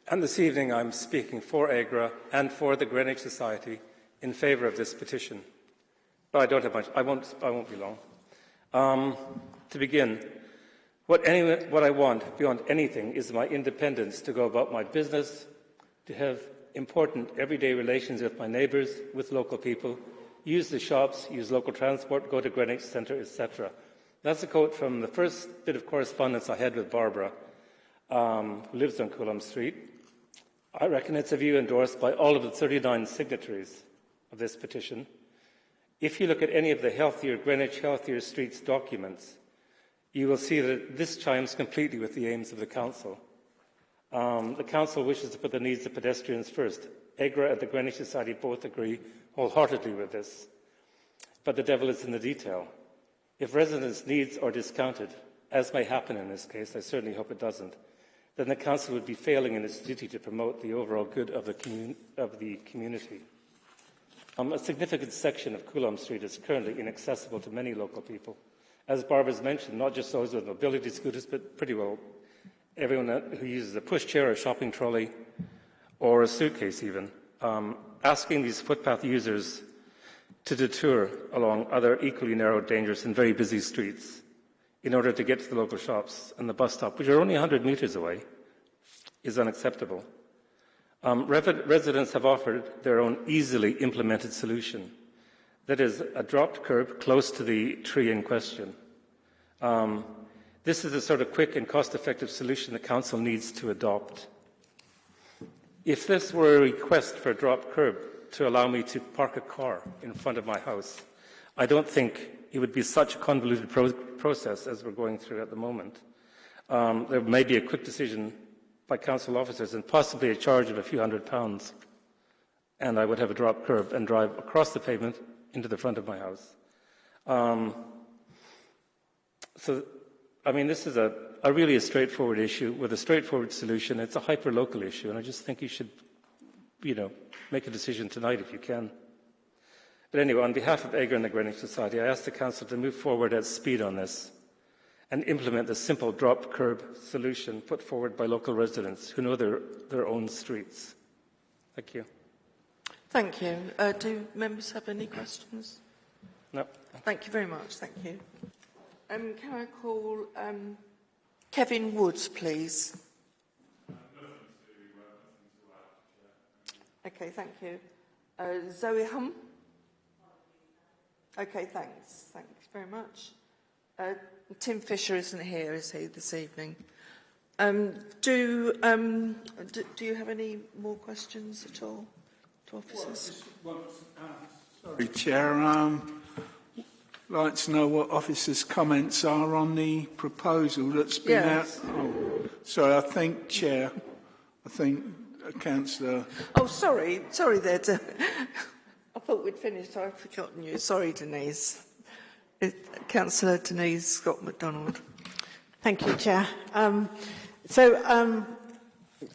and this evening I'm speaking for EGRA and for the Greenwich Society in favour of this petition. But I don't have much. I won't. I won't be long. Um, to begin, what, any, what I want beyond anything is my independence to go about my business, to have important everyday relations with my neighbours, with local people, use the shops, use local transport, go to Greenwich Centre, etc. That's a quote from the first bit of correspondence I had with Barbara, um, who lives on Colomb Street. I reckon it's a view endorsed by all of the 39 signatories of this petition. If you look at any of the Healthier Greenwich, Healthier Streets documents, you will see that this chimes completely with the aims of the Council. Um, the Council wishes to put the needs of pedestrians first. EGRA and the Greenwich Society both agree wholeheartedly with this. But the devil is in the detail. If residents' needs are discounted, as may happen in this case, I certainly hope it doesn't, then the Council would be failing in its duty to promote the overall good of the, commun- of the community. Um, a significant section of Colomb Street is currently inaccessible to many local people. As Barbara's mentioned, not just those with mobility scooters, but pretty well everyone who uses a pushchair, a shopping trolley, or a suitcase even. Um, asking these footpath users to detour along other equally narrow, dangerous, and very busy streets in order to get to the local shops and the bus stop, which are only 100 metres away, is unacceptable. Um, residents have offered their own easily implemented solution. That is, a dropped curb close to the tree in question. Um, this is the sort of quick and cost-effective solution the Council needs to adopt. If this were a request for a drop curb to allow me to park a car in front of my house, I don't think it would be such a convoluted pro process as we're going through at the moment. Um, there may be a quick decision by council officers and possibly a charge of a few hundred pounds, and I would have a drop curb and drive across the pavement into the front of my house. Um, so, I mean, this is a a really a straightforward issue with a straightforward solution. It's a hyper-local issue, and I just think you should, you know, make a decision tonight if you can. But anyway, on behalf of EGRA and the Greenwich Society, I ask the Council to move forward at speed on this and implement the simple drop curb solution put forward by local residents who know their, their own streets. Thank you. Thank you. Uh, do members have any questions? No. Thank you very much. Thank you. Um, can I call um, Kevin Woods, please. Okay, thank you. Uh, Zoe Hum? Okay, thanks. Thanks very much. Uh, Tim Fisher isn't here, is he, this evening? Um, do, um, do, do you have any more questions at all to officers? Well, uh, sorry, Chair. Um, like to know what officers' comments are on the proposal that's been Yes. out. Oh, sorry, I think, Chair, I think uh, Councillor. Oh, sorry, sorry there. De- I thought we'd finished. I've forgotten you. Sorry, Denise. It, Councillor Denise Scott McDonald. Thank you, Chair. Um, so um,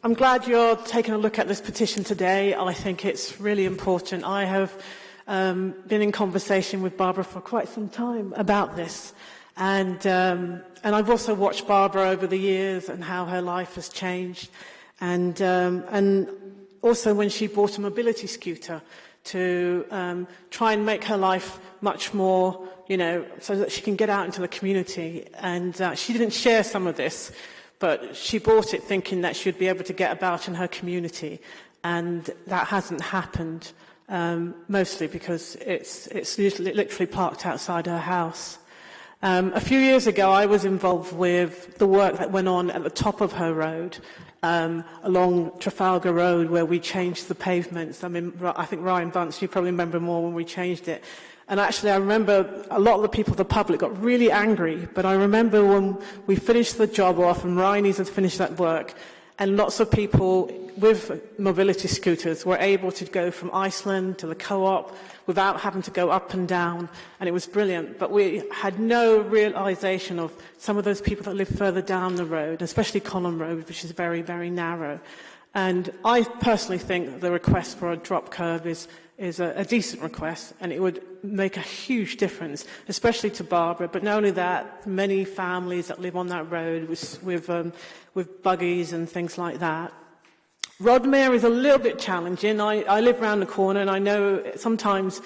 I'm glad you're taking a look at this petition today. I think it's really important. I have um, been in conversation with Barbara for quite some time about this. And, um, and I've also watched Barbara over the years and how her life has changed. And, um, and also when she bought a mobility scooter to um, try and make her life much more, you know, so that she can get out into the community. And uh, she didn't share some of this, but she bought it thinking that she'd be able to get about in her community. And that hasn't happened um, mostly because it's, it's usually literally parked outside her house. Um, a few years ago, I was involved with the work that went on at the top of her road, um, along Trafalgar Road, where we changed the pavements. I mean, I think Ryan Bunce, you probably remember more when we changed it. And actually, I remember a lot of the people, the public, got really angry. But I remember when we finished the job off and Ryan had finished that work, and lots of people with mobility scooters were able to go from Iceland to the co-op without having to go up and down, and it was brilliant. But we had no realisation of some of those people that live further down the road, especially Colomb Road, which is very, very narrow. And I personally think the request for a drop curb is, is a, a decent request, and it would make a huge difference, especially to Barbara. But not only that, many families that live on that road with, with, um, with buggies and things like that. Rodmere is a little bit challenging. I, I live around the corner and I know sometimes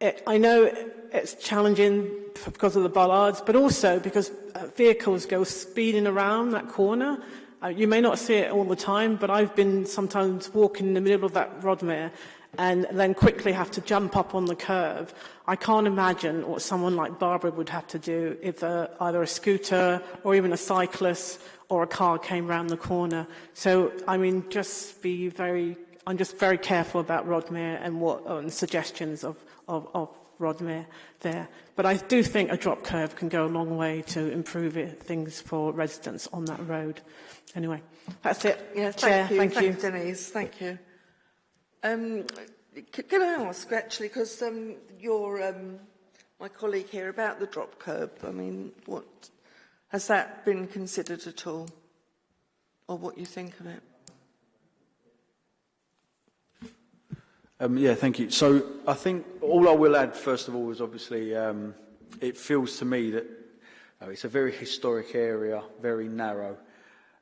it, I know it's challenging because of the bollards, but also because uh, vehicles go speeding around that corner. Uh, you may not see it all the time, but I've been sometimes walking in the middle of that Rodmere and then quickly have to jump up on the curve. I can't imagine what someone like Barbara would have to do if uh, either a scooter or even a cyclist or a car came round the corner. So, I mean, just be very, I'm just very careful about Rodmere and what and suggestions of, of, of Rodmere there. But I do think a drop curb can go a long way to improve it, things for residents on that road. Anyway, that's it. Yeah, thank Chair, you. thank, thank you. Denise. Thank you. Um, can I ask, actually, because um, you're um, my colleague here, about the drop curb? I mean, what Has that been considered at all? Or what you think of it? Um, yeah, thank you. So I think all I will add, first of all, is obviously um, it feels to me that uh, it's a very historic area, very narrow.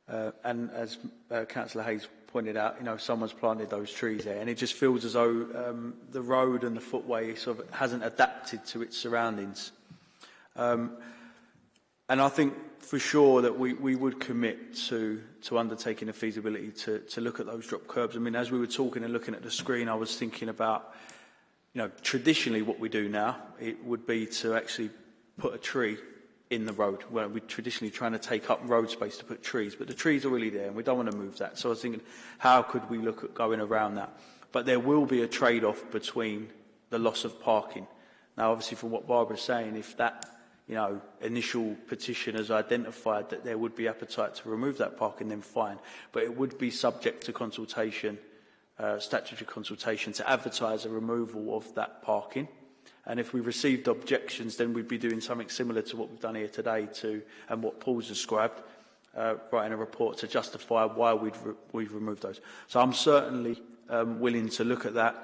Uh, and as uh, Councillor Hayes pointed out, you know, someone's planted those trees there, and it just feels as though um, the road and the footway sort of hasn't adapted to its surroundings. Um, and I think for sure that we, we would commit to, to undertaking a feasibility to, to look at those drop curbs. I mean, as we were talking and looking at the screen, I was thinking about, you know, traditionally what we do now, it would be to actually put a tree in the road where we're traditionally trying to take up road space to put trees, but the trees are really there and we don't want to move that. So I was thinking, how could we look at going around that? But there will be a trade-off between the loss of parking. Now, obviously, from what Barbara's saying, if that you know, initial petition has identified that there would be appetite to remove that parking, then fine. But it would be subject to consultation, uh, statutory consultation, to advertise a removal of that parking. And if we received objections, then we'd be doing something similar to what we've done here today to, and what Paul's described, uh, writing a report to justify why we'd re we've removed those. So I'm certainly um, willing to look at that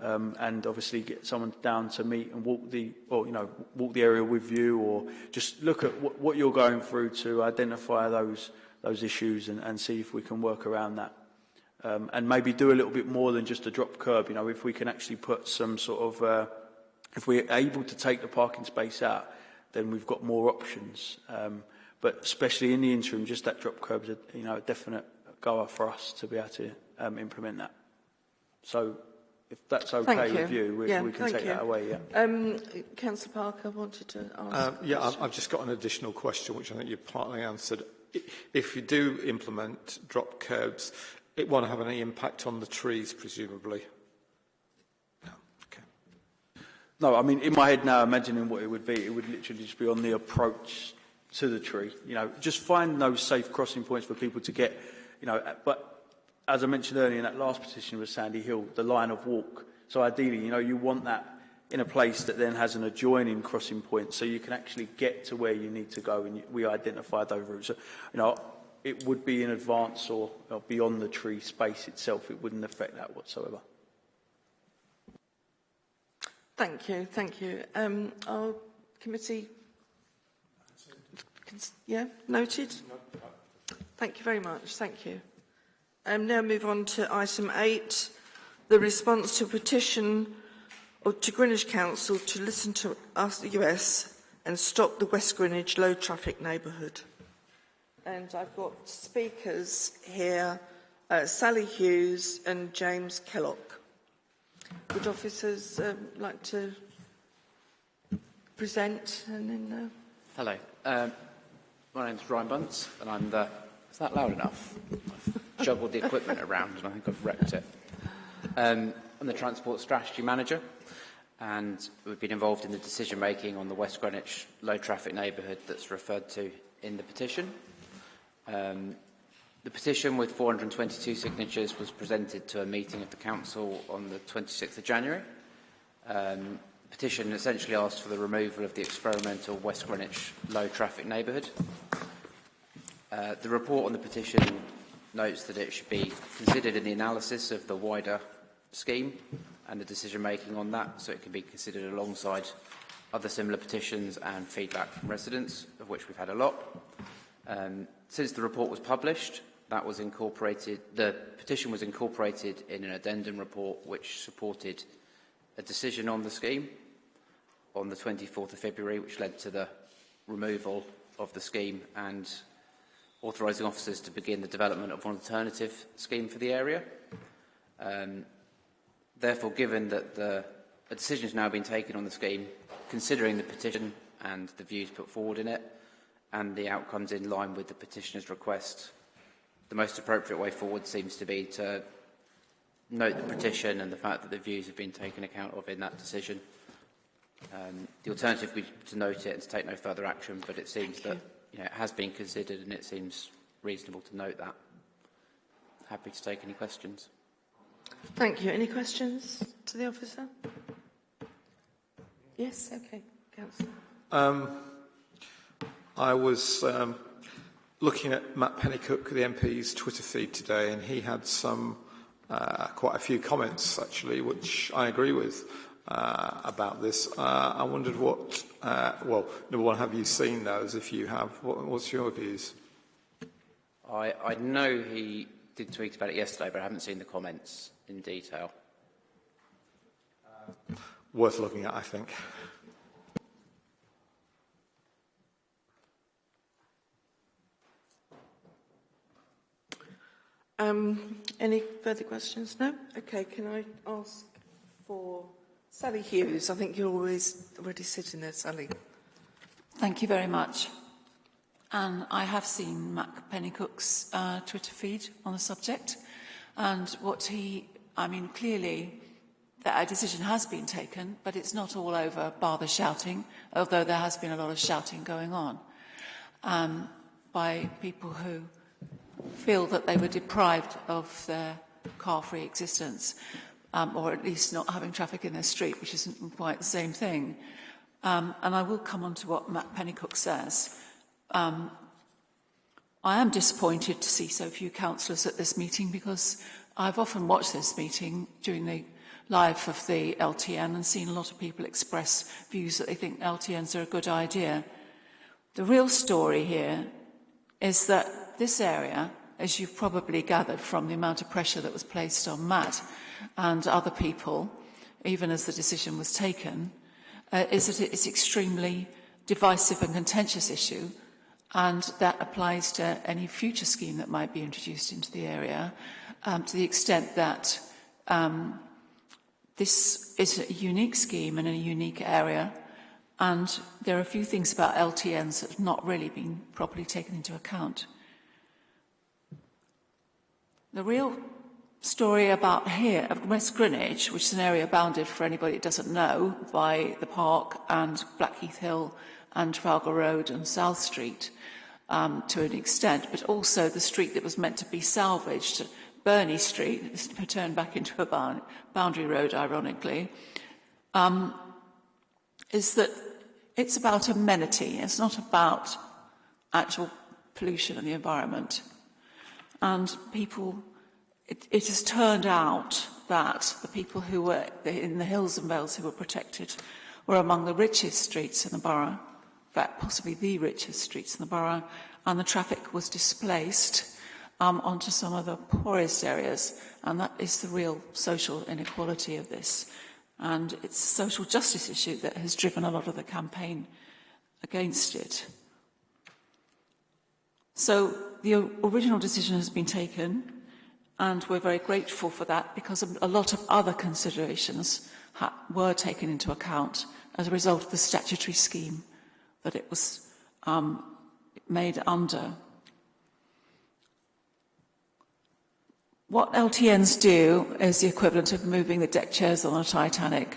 um, and obviously get someone down to meet and walk the, or you know, walk the area with you, or just look at what, what you're going through to identify those those issues and, and see if we can work around that. Um, and maybe do a little bit more than just a drop curb. You know, if we can actually put some sort of, uh, if we're able to take the parking space out, then we've got more options. Um, but especially in the interim, just that drop curb is a, you know, a definite goer for us to be able to um, implement that. So if that's okay Thank with you. you, we, Yeah, we can take you. that away, yeah. Um, Councillor Parker wanted to ask. Uh, yeah, I've. I've just got an additional question, which I think you partly answered. If you do implement drop curbs, it won't have any impact on the trees, presumably. No. Okay. No, I mean, in my head now, imagining what it would be, it would literally just be on the approach to the tree. You know, just find those safe crossing points for people to get, you know, but as I mentioned earlier in that last petition with Sandy Hill, the line of walk. So ideally, you know, you want that in a place that then has an adjoining crossing point so you can actually get to where you need to go and we identify those routes. So, you know, it would be in advance or, or beyond the tree space itself. It wouldn't affect that whatsoever. Thank you, thank you. Um, our committee... Yeah, noted? Thank you very much, thank you. Um, now move on to item eight, the response to petition of, to Greenwich Council to listen to us, the US, and stop the West Greenwich low traffic neighbourhood. And I've got speakers here, uh, Sally Hughes and James Kellock. Would officers um, like to present and then... Uh... Hello. Um, my name's Ryan Bunce and I'm the... Is that loud enough? I've juggled the equipment around and I think I've wrecked it. Um, I'm the Transport Strategy Manager and we've been involved in the decision making on the West Greenwich low traffic neighbourhood that's referred to in the petition. Um, the petition with 422 signatures was presented to a meeting of the Council on the 26th of January. Um, petition essentially asked for the removal of the experimental West Greenwich low-traffic neighbourhood. Uh, the report on the petition notes that it should be considered in the analysis of the wider scheme and the decision-making on that, so it can be considered alongside other similar petitions and feedback from residents, of which we've had a lot. Um, since the report was published, that was incorporated, the petition was incorporated in an addendum report which supported a decision on the scheme on the 24th of February, which led to the removal of the scheme and authorising officers to begin the development of an alternative scheme for the area. Um, therefore, given that the, a decision has now been taken on the scheme, considering the petition and the views put forward in it, and the outcomes in line with the petitioner's request, the most appropriate way forward seems to be to note the petition and the fact that the views have been taken account of in that decision Um, the alternative would be to note it and to take no further action, but it seems Thank that you. know, it has been considered and it seems reasonable to note that. Happy to take any questions. Thank you. Any questions to the officer? Yes, okay. Councillor. Um, I was um, looking at Matt Pennycook, the MP's Twitter feed today, and he had some uh, quite a few comments actually, which I agree with uh, about this. Uh, I wondered what, uh, well, number one, have you seen those? If you have, what, what's your views? I, I know he did tweet about it yesterday, but I haven't seen the comments in detail. Worth looking at, I think. Um, any further questions? No? Okay, can I ask for Sally Hughes, I think you're always already sitting there, Sally. Thank you very much. And I have seen Matt Pennycook's uh, Twitter feed on the subject. And what he, I mean, clearly that a decision has been taken, but it's not all over bar the shouting, although there has been a lot of shouting going on um, by people who feel that they were deprived of their car-free existence um, or at least not having traffic in their street, which isn't quite the same thing. Um, and I will come on to what Matt Pennycook says. Um, I am disappointed to see so few councillors at this meeting because I've often watched this meeting during the live of the LTN and seen a lot of people express views that they think LTNs are a good idea. The real story here is that this area, as you've probably gathered from the amount of pressure that was placed on Matt, and other people, even as the decision was taken, uh, is that it's extremely divisive and contentious issue, and that applies to any future scheme that might be introduced into the area, um, to the extent that um, this is a unique scheme in a unique area, and there are a few things about LTNs that have not really been properly taken into account. The real story about here, of West Greenwich, which is an area bounded, for anybody that doesn't know, by the park and Blackheath Hill and Trafalgar Road and South Street um, to an extent, but also the street that was meant to be salvaged, Burney Street, turned back into a boundary road, ironically, um, is that it's about amenity. It's not about actual pollution in the environment. and people, it, it has turned out that the people who were in the hills and vales who were protected were among the richest streets in the borough, in fact, possibly the richest streets in the borough, and the traffic was displaced um, onto some of the poorest areas, and that is the real social inequality of this. And it's a social justice issue that has driven a lot of the campaign against it. So the original decision has been taken and we're very grateful for that because a lot of other considerations were taken into account as a result of the statutory scheme that it was um, made under. What LTNs do is the equivalent of moving the deck chairs on a Titanic.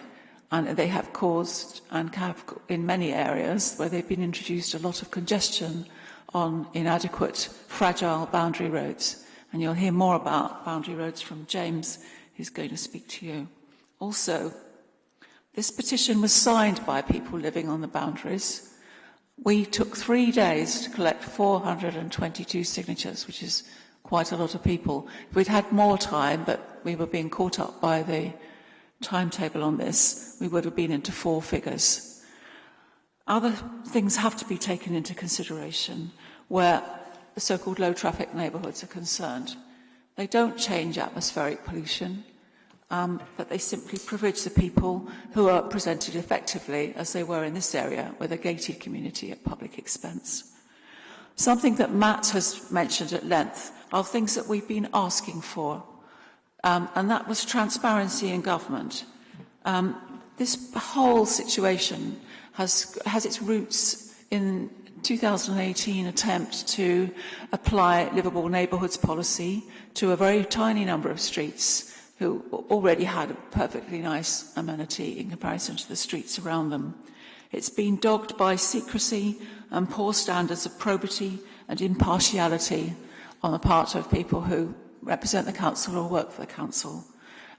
And they have caused, and have in many areas where they've been introduced, a lot of congestion on inadequate, fragile boundary roads. And you'll hear more about boundary roads from James, who's going to speak to you. Also, this petition was signed by people living on the boundaries. We took three days to collect 422 signatures, which is quite a lot of people. If we'd had more time, but we were being caught up by the timetable on this, we would have been into four figures. Other things have to be taken into consideration where the so-called low traffic neighbourhoods are concerned. They don't change atmospheric pollution, um, but they simply privilege the people who are presented effectively as they were in this area with a gated community at public expense. Something that Matt has mentioned at length are things that we've been asking for, um, and that was transparency in government. Um, this whole situation has, has its roots in 2018 attempt to apply livable neighbourhoods policy to a very tiny number of streets who already had a perfectly nice amenity in comparison to the streets around them. It's been dogged by secrecy and poor standards of probity and impartiality on the part of people who represent the council or work for the council.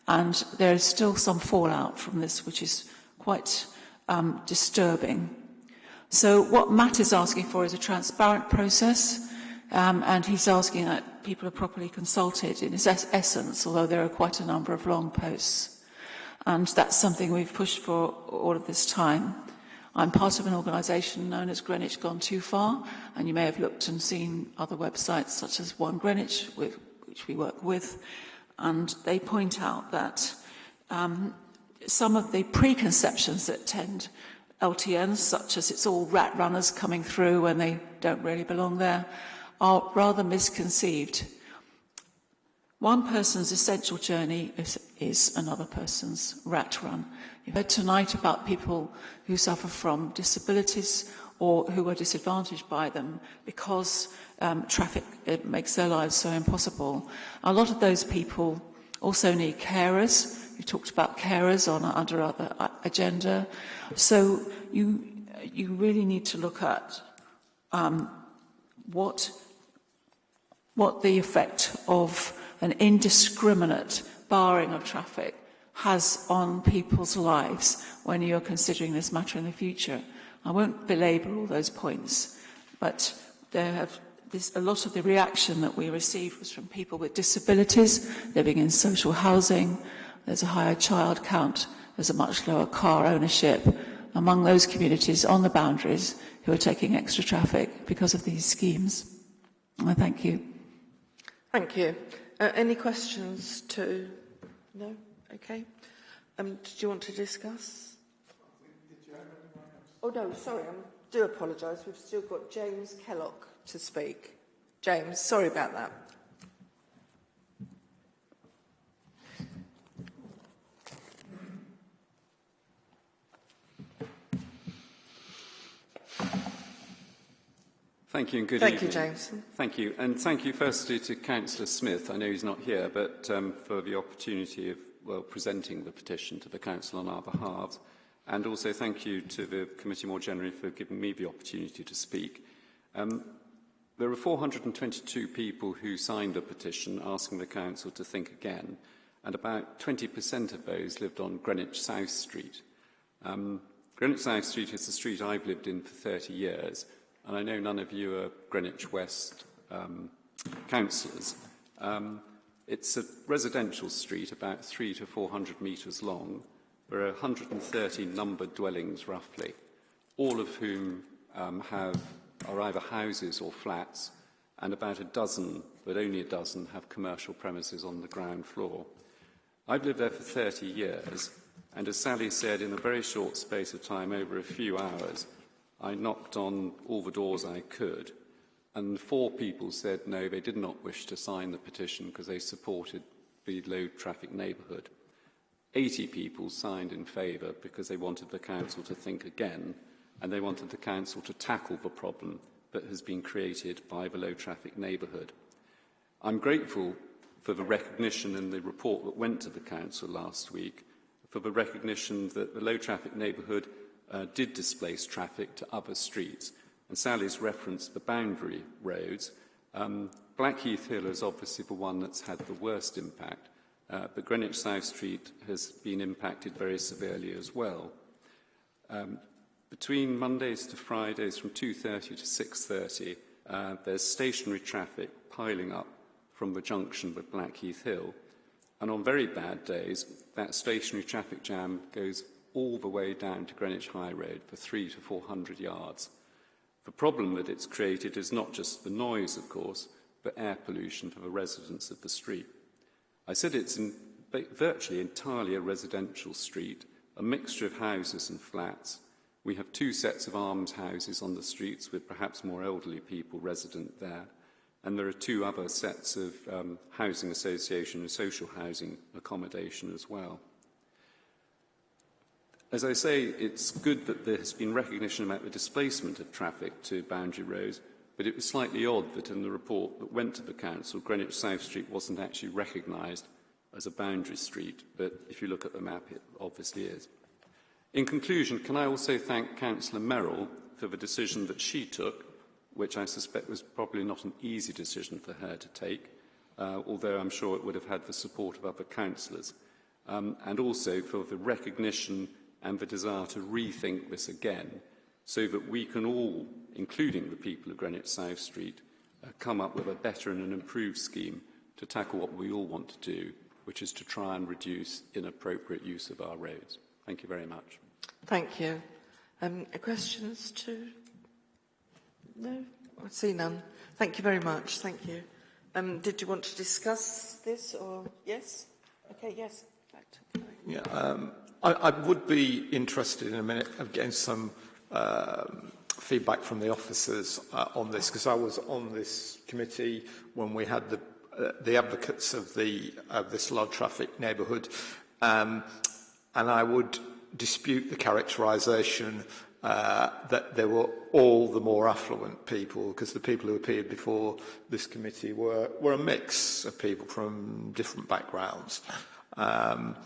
And there is still some fallout from this, which is quite um, disturbing. So what Matt is asking for is a transparent process, um, and he's asking that people are properly consulted in its es essence, although there are quite a number of long posts. And that's something we've pushed for all of this time. I'm part of an organisation known as Greenwich Gone Too Far, and you may have looked and seen other websites such as One Greenwich, with, which we work with, and they point out that um, some of the preconceptions that tend LTNs, such as it's all rat runners coming through when they don't really belong there, are rather misconceived. One person's essential journey is, is another person's rat run. You heard tonight about people who suffer from disabilities or who are disadvantaged by them because um, traffic it makes their lives so impossible. A lot of those people also need carers You talked about carers on under other uh, agenda. So you you really need to look at um, what what the effect of an indiscriminate barring of traffic has on people's lives when you're considering this matter in the future. I won't belabor all those points, but there have this, a lot of the reaction that we received was from people with disabilities living in social housing. There's a higher child count. There's a much lower car ownership among those communities on the boundaries who are taking extra traffic because of these schemes. I thank you. Thank you. Uh, any questions to... No? Okay. Um, did you want to discuss? Oh, no, sorry, I do apologise. We've still got James Kellock to speak. James, sorry about that. Thank you and good thank evening. Thank you, James. Thank you. And thank you firstly to Councillor Smith. I know he's not here, but um, for the opportunity of well, presenting the petition to the Council on our behalf. And also thank you to the committee more generally for giving me the opportunity to speak. Um, there are 422 people who signed a petition asking the Council to think again, and about 20% of those lived on Greenwich South Street. Um, Greenwich South Street is the street I've lived in for 30 years, and I know none of you are Greenwich West um, councillors. Um, it's a residential street, about three to 400 metres long. There are 130 numbered dwellings, roughly, all of whom um, have, are either houses or flats, and about a dozen, but only a dozen, have commercial premises on the ground floor. I've lived there for 30 years, and as Sally said, in a very short space of time, over a few hours, I knocked on all the doors I could, and four people said no, they did not wish to sign the petition because they supported the low traffic neighbourhood. 80 people signed in favour because they wanted the council to think again, and they wanted the council to tackle the problem that has been created by the low traffic neighbourhood. I'm grateful for the recognition in the report that went to the council last week for the recognition that the low traffic neighbourhood uh, did displace traffic to other streets. And Sally's referenced the boundary roads. Um, Blackheath Hill is obviously the one that's had the worst impact, uh, but Greenwich South Street has been impacted very severely as well. Um, between Mondays to Fridays from 2.30 to 6.30, uh, there's stationary traffic piling up from the junction with Blackheath Hill. And on very bad days, that stationary traffic jam goes all the way down to Greenwich High Road for three to 400 yards. The problem that it's created is not just the noise, of course, but air pollution for the residents of the street. I said it's in, virtually entirely a residential street, a mixture of houses and flats. We have two sets of almshouses on the streets with perhaps more elderly people resident there and there are two other sets of um, housing association and social housing accommodation as well. As I say, it's good that there has been recognition about the displacement of traffic to boundary roads, but it was slightly odd that in the report that went to the council, Greenwich South Street wasn't actually recognised as a boundary street, but if you look at the map, it obviously is. In conclusion, can I also thank Councillor Merrill for the decision that she took which I suspect was probably not an easy decision for her to take, uh, although I'm sure it would have had the support of other councillors, um, and also for the recognition and the desire to rethink this again, so that we can all, including the people of Greenwich South Street, uh, come up with a better and an improved scheme to tackle what we all want to do, which is to try and reduce inappropriate use of our roads. Thank you very much. Thank you. Um, questions to No, I see none. Thank you very much. Thank you. Um, did you want to discuss this or yes? Okay, yes. Yeah, um, I, I would be interested in a minute of getting some um, feedback from the officers uh, on this, because I was on this committee when we had the, uh, the advocates of, the, of this low traffic neighbourhood, um, and I would dispute the characterisation uh, that there were all the more affluent people, because the people who appeared before this committee were, were a mix of people from different backgrounds. Um,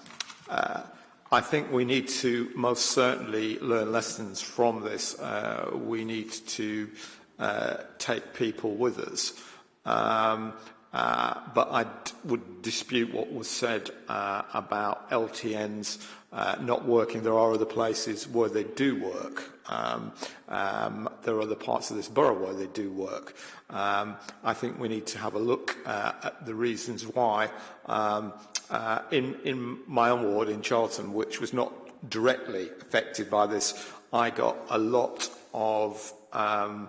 uh, I think we need to most certainly learn lessons from this. Uh, we need to uh, take people with us. Um, uh, but I would dispute what was said uh, about LTNs uh, not working. There are other places where they do work. Um, um, there are other parts of this borough where they do work. Um, I think we need to have a look uh, at the reasons why. Um, uh, in, in my own ward in Charlton, which was not directly affected by this, I got a lot of um,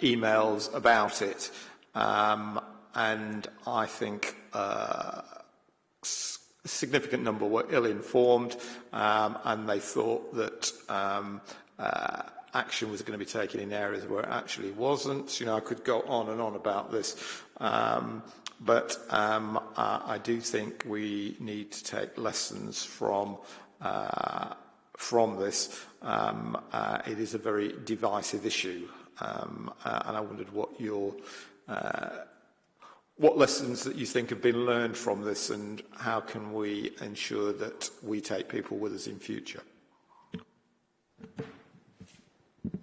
emails about it. Um, and I think uh, a significant number were ill-informed um, and they thought that um, uh, action was going to be taken in areas where it actually wasn't. You know, I could go on and on about this. Um, but um, uh, I do think we need to take lessons from uh, from this. Um, uh, it is a very divisive issue, um, uh, and I wondered what your uh, what lessons that you think have been learned from this and how can we ensure that we take people with us in future?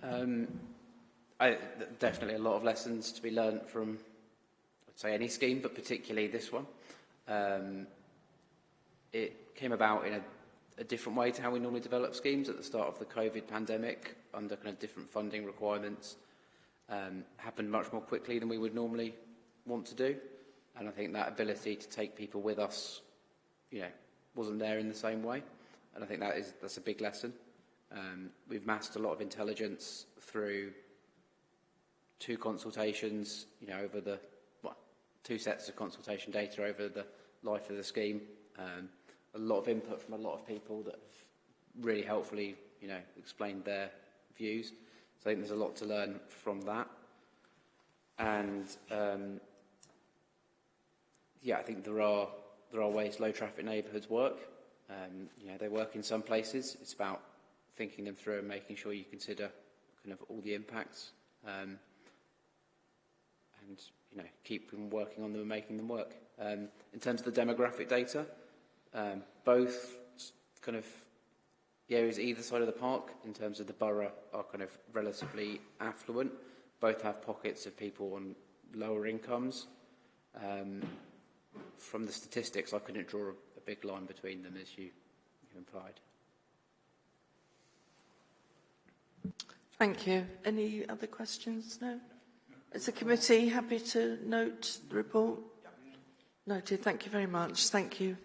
Um, I, definitely a lot of lessons to be learned from, I'd say any scheme, but particularly this one. Um, it came about in a, a different way to how we normally develop schemes at the start of the COVID pandemic, under kind of different funding requirements. Um, happened much more quickly than we would normally want to do. And I think that ability to take people with us, you know, wasn't there in the same way. And I think that is that's a big lesson. Um, we've massed a lot of intelligence through two consultations, you know, over the well, two sets of consultation data over the life of the scheme. Um, a lot of input from a lot of people that have really helpfully, you know, explained their views. So I think there's a lot to learn from that. And um, yeah, I think there are there are ways low traffic neighbourhoods work. Um, you know, they work in some places. It's about thinking them through and making sure you consider kind of all the impacts. Um, and, you know, keep working on them and making them work. Um, in terms of the demographic data, um, both kind of the areas either side of the park, in terms of the borough, are kind of relatively affluent. Both have pockets of people on lower incomes. Um, from the statistics, I couldn't draw a, a big line between them, as you, you implied. Thank you. Any other questions? No? Is the committee happy to note the report? Noted. Thank you very much. Thank you.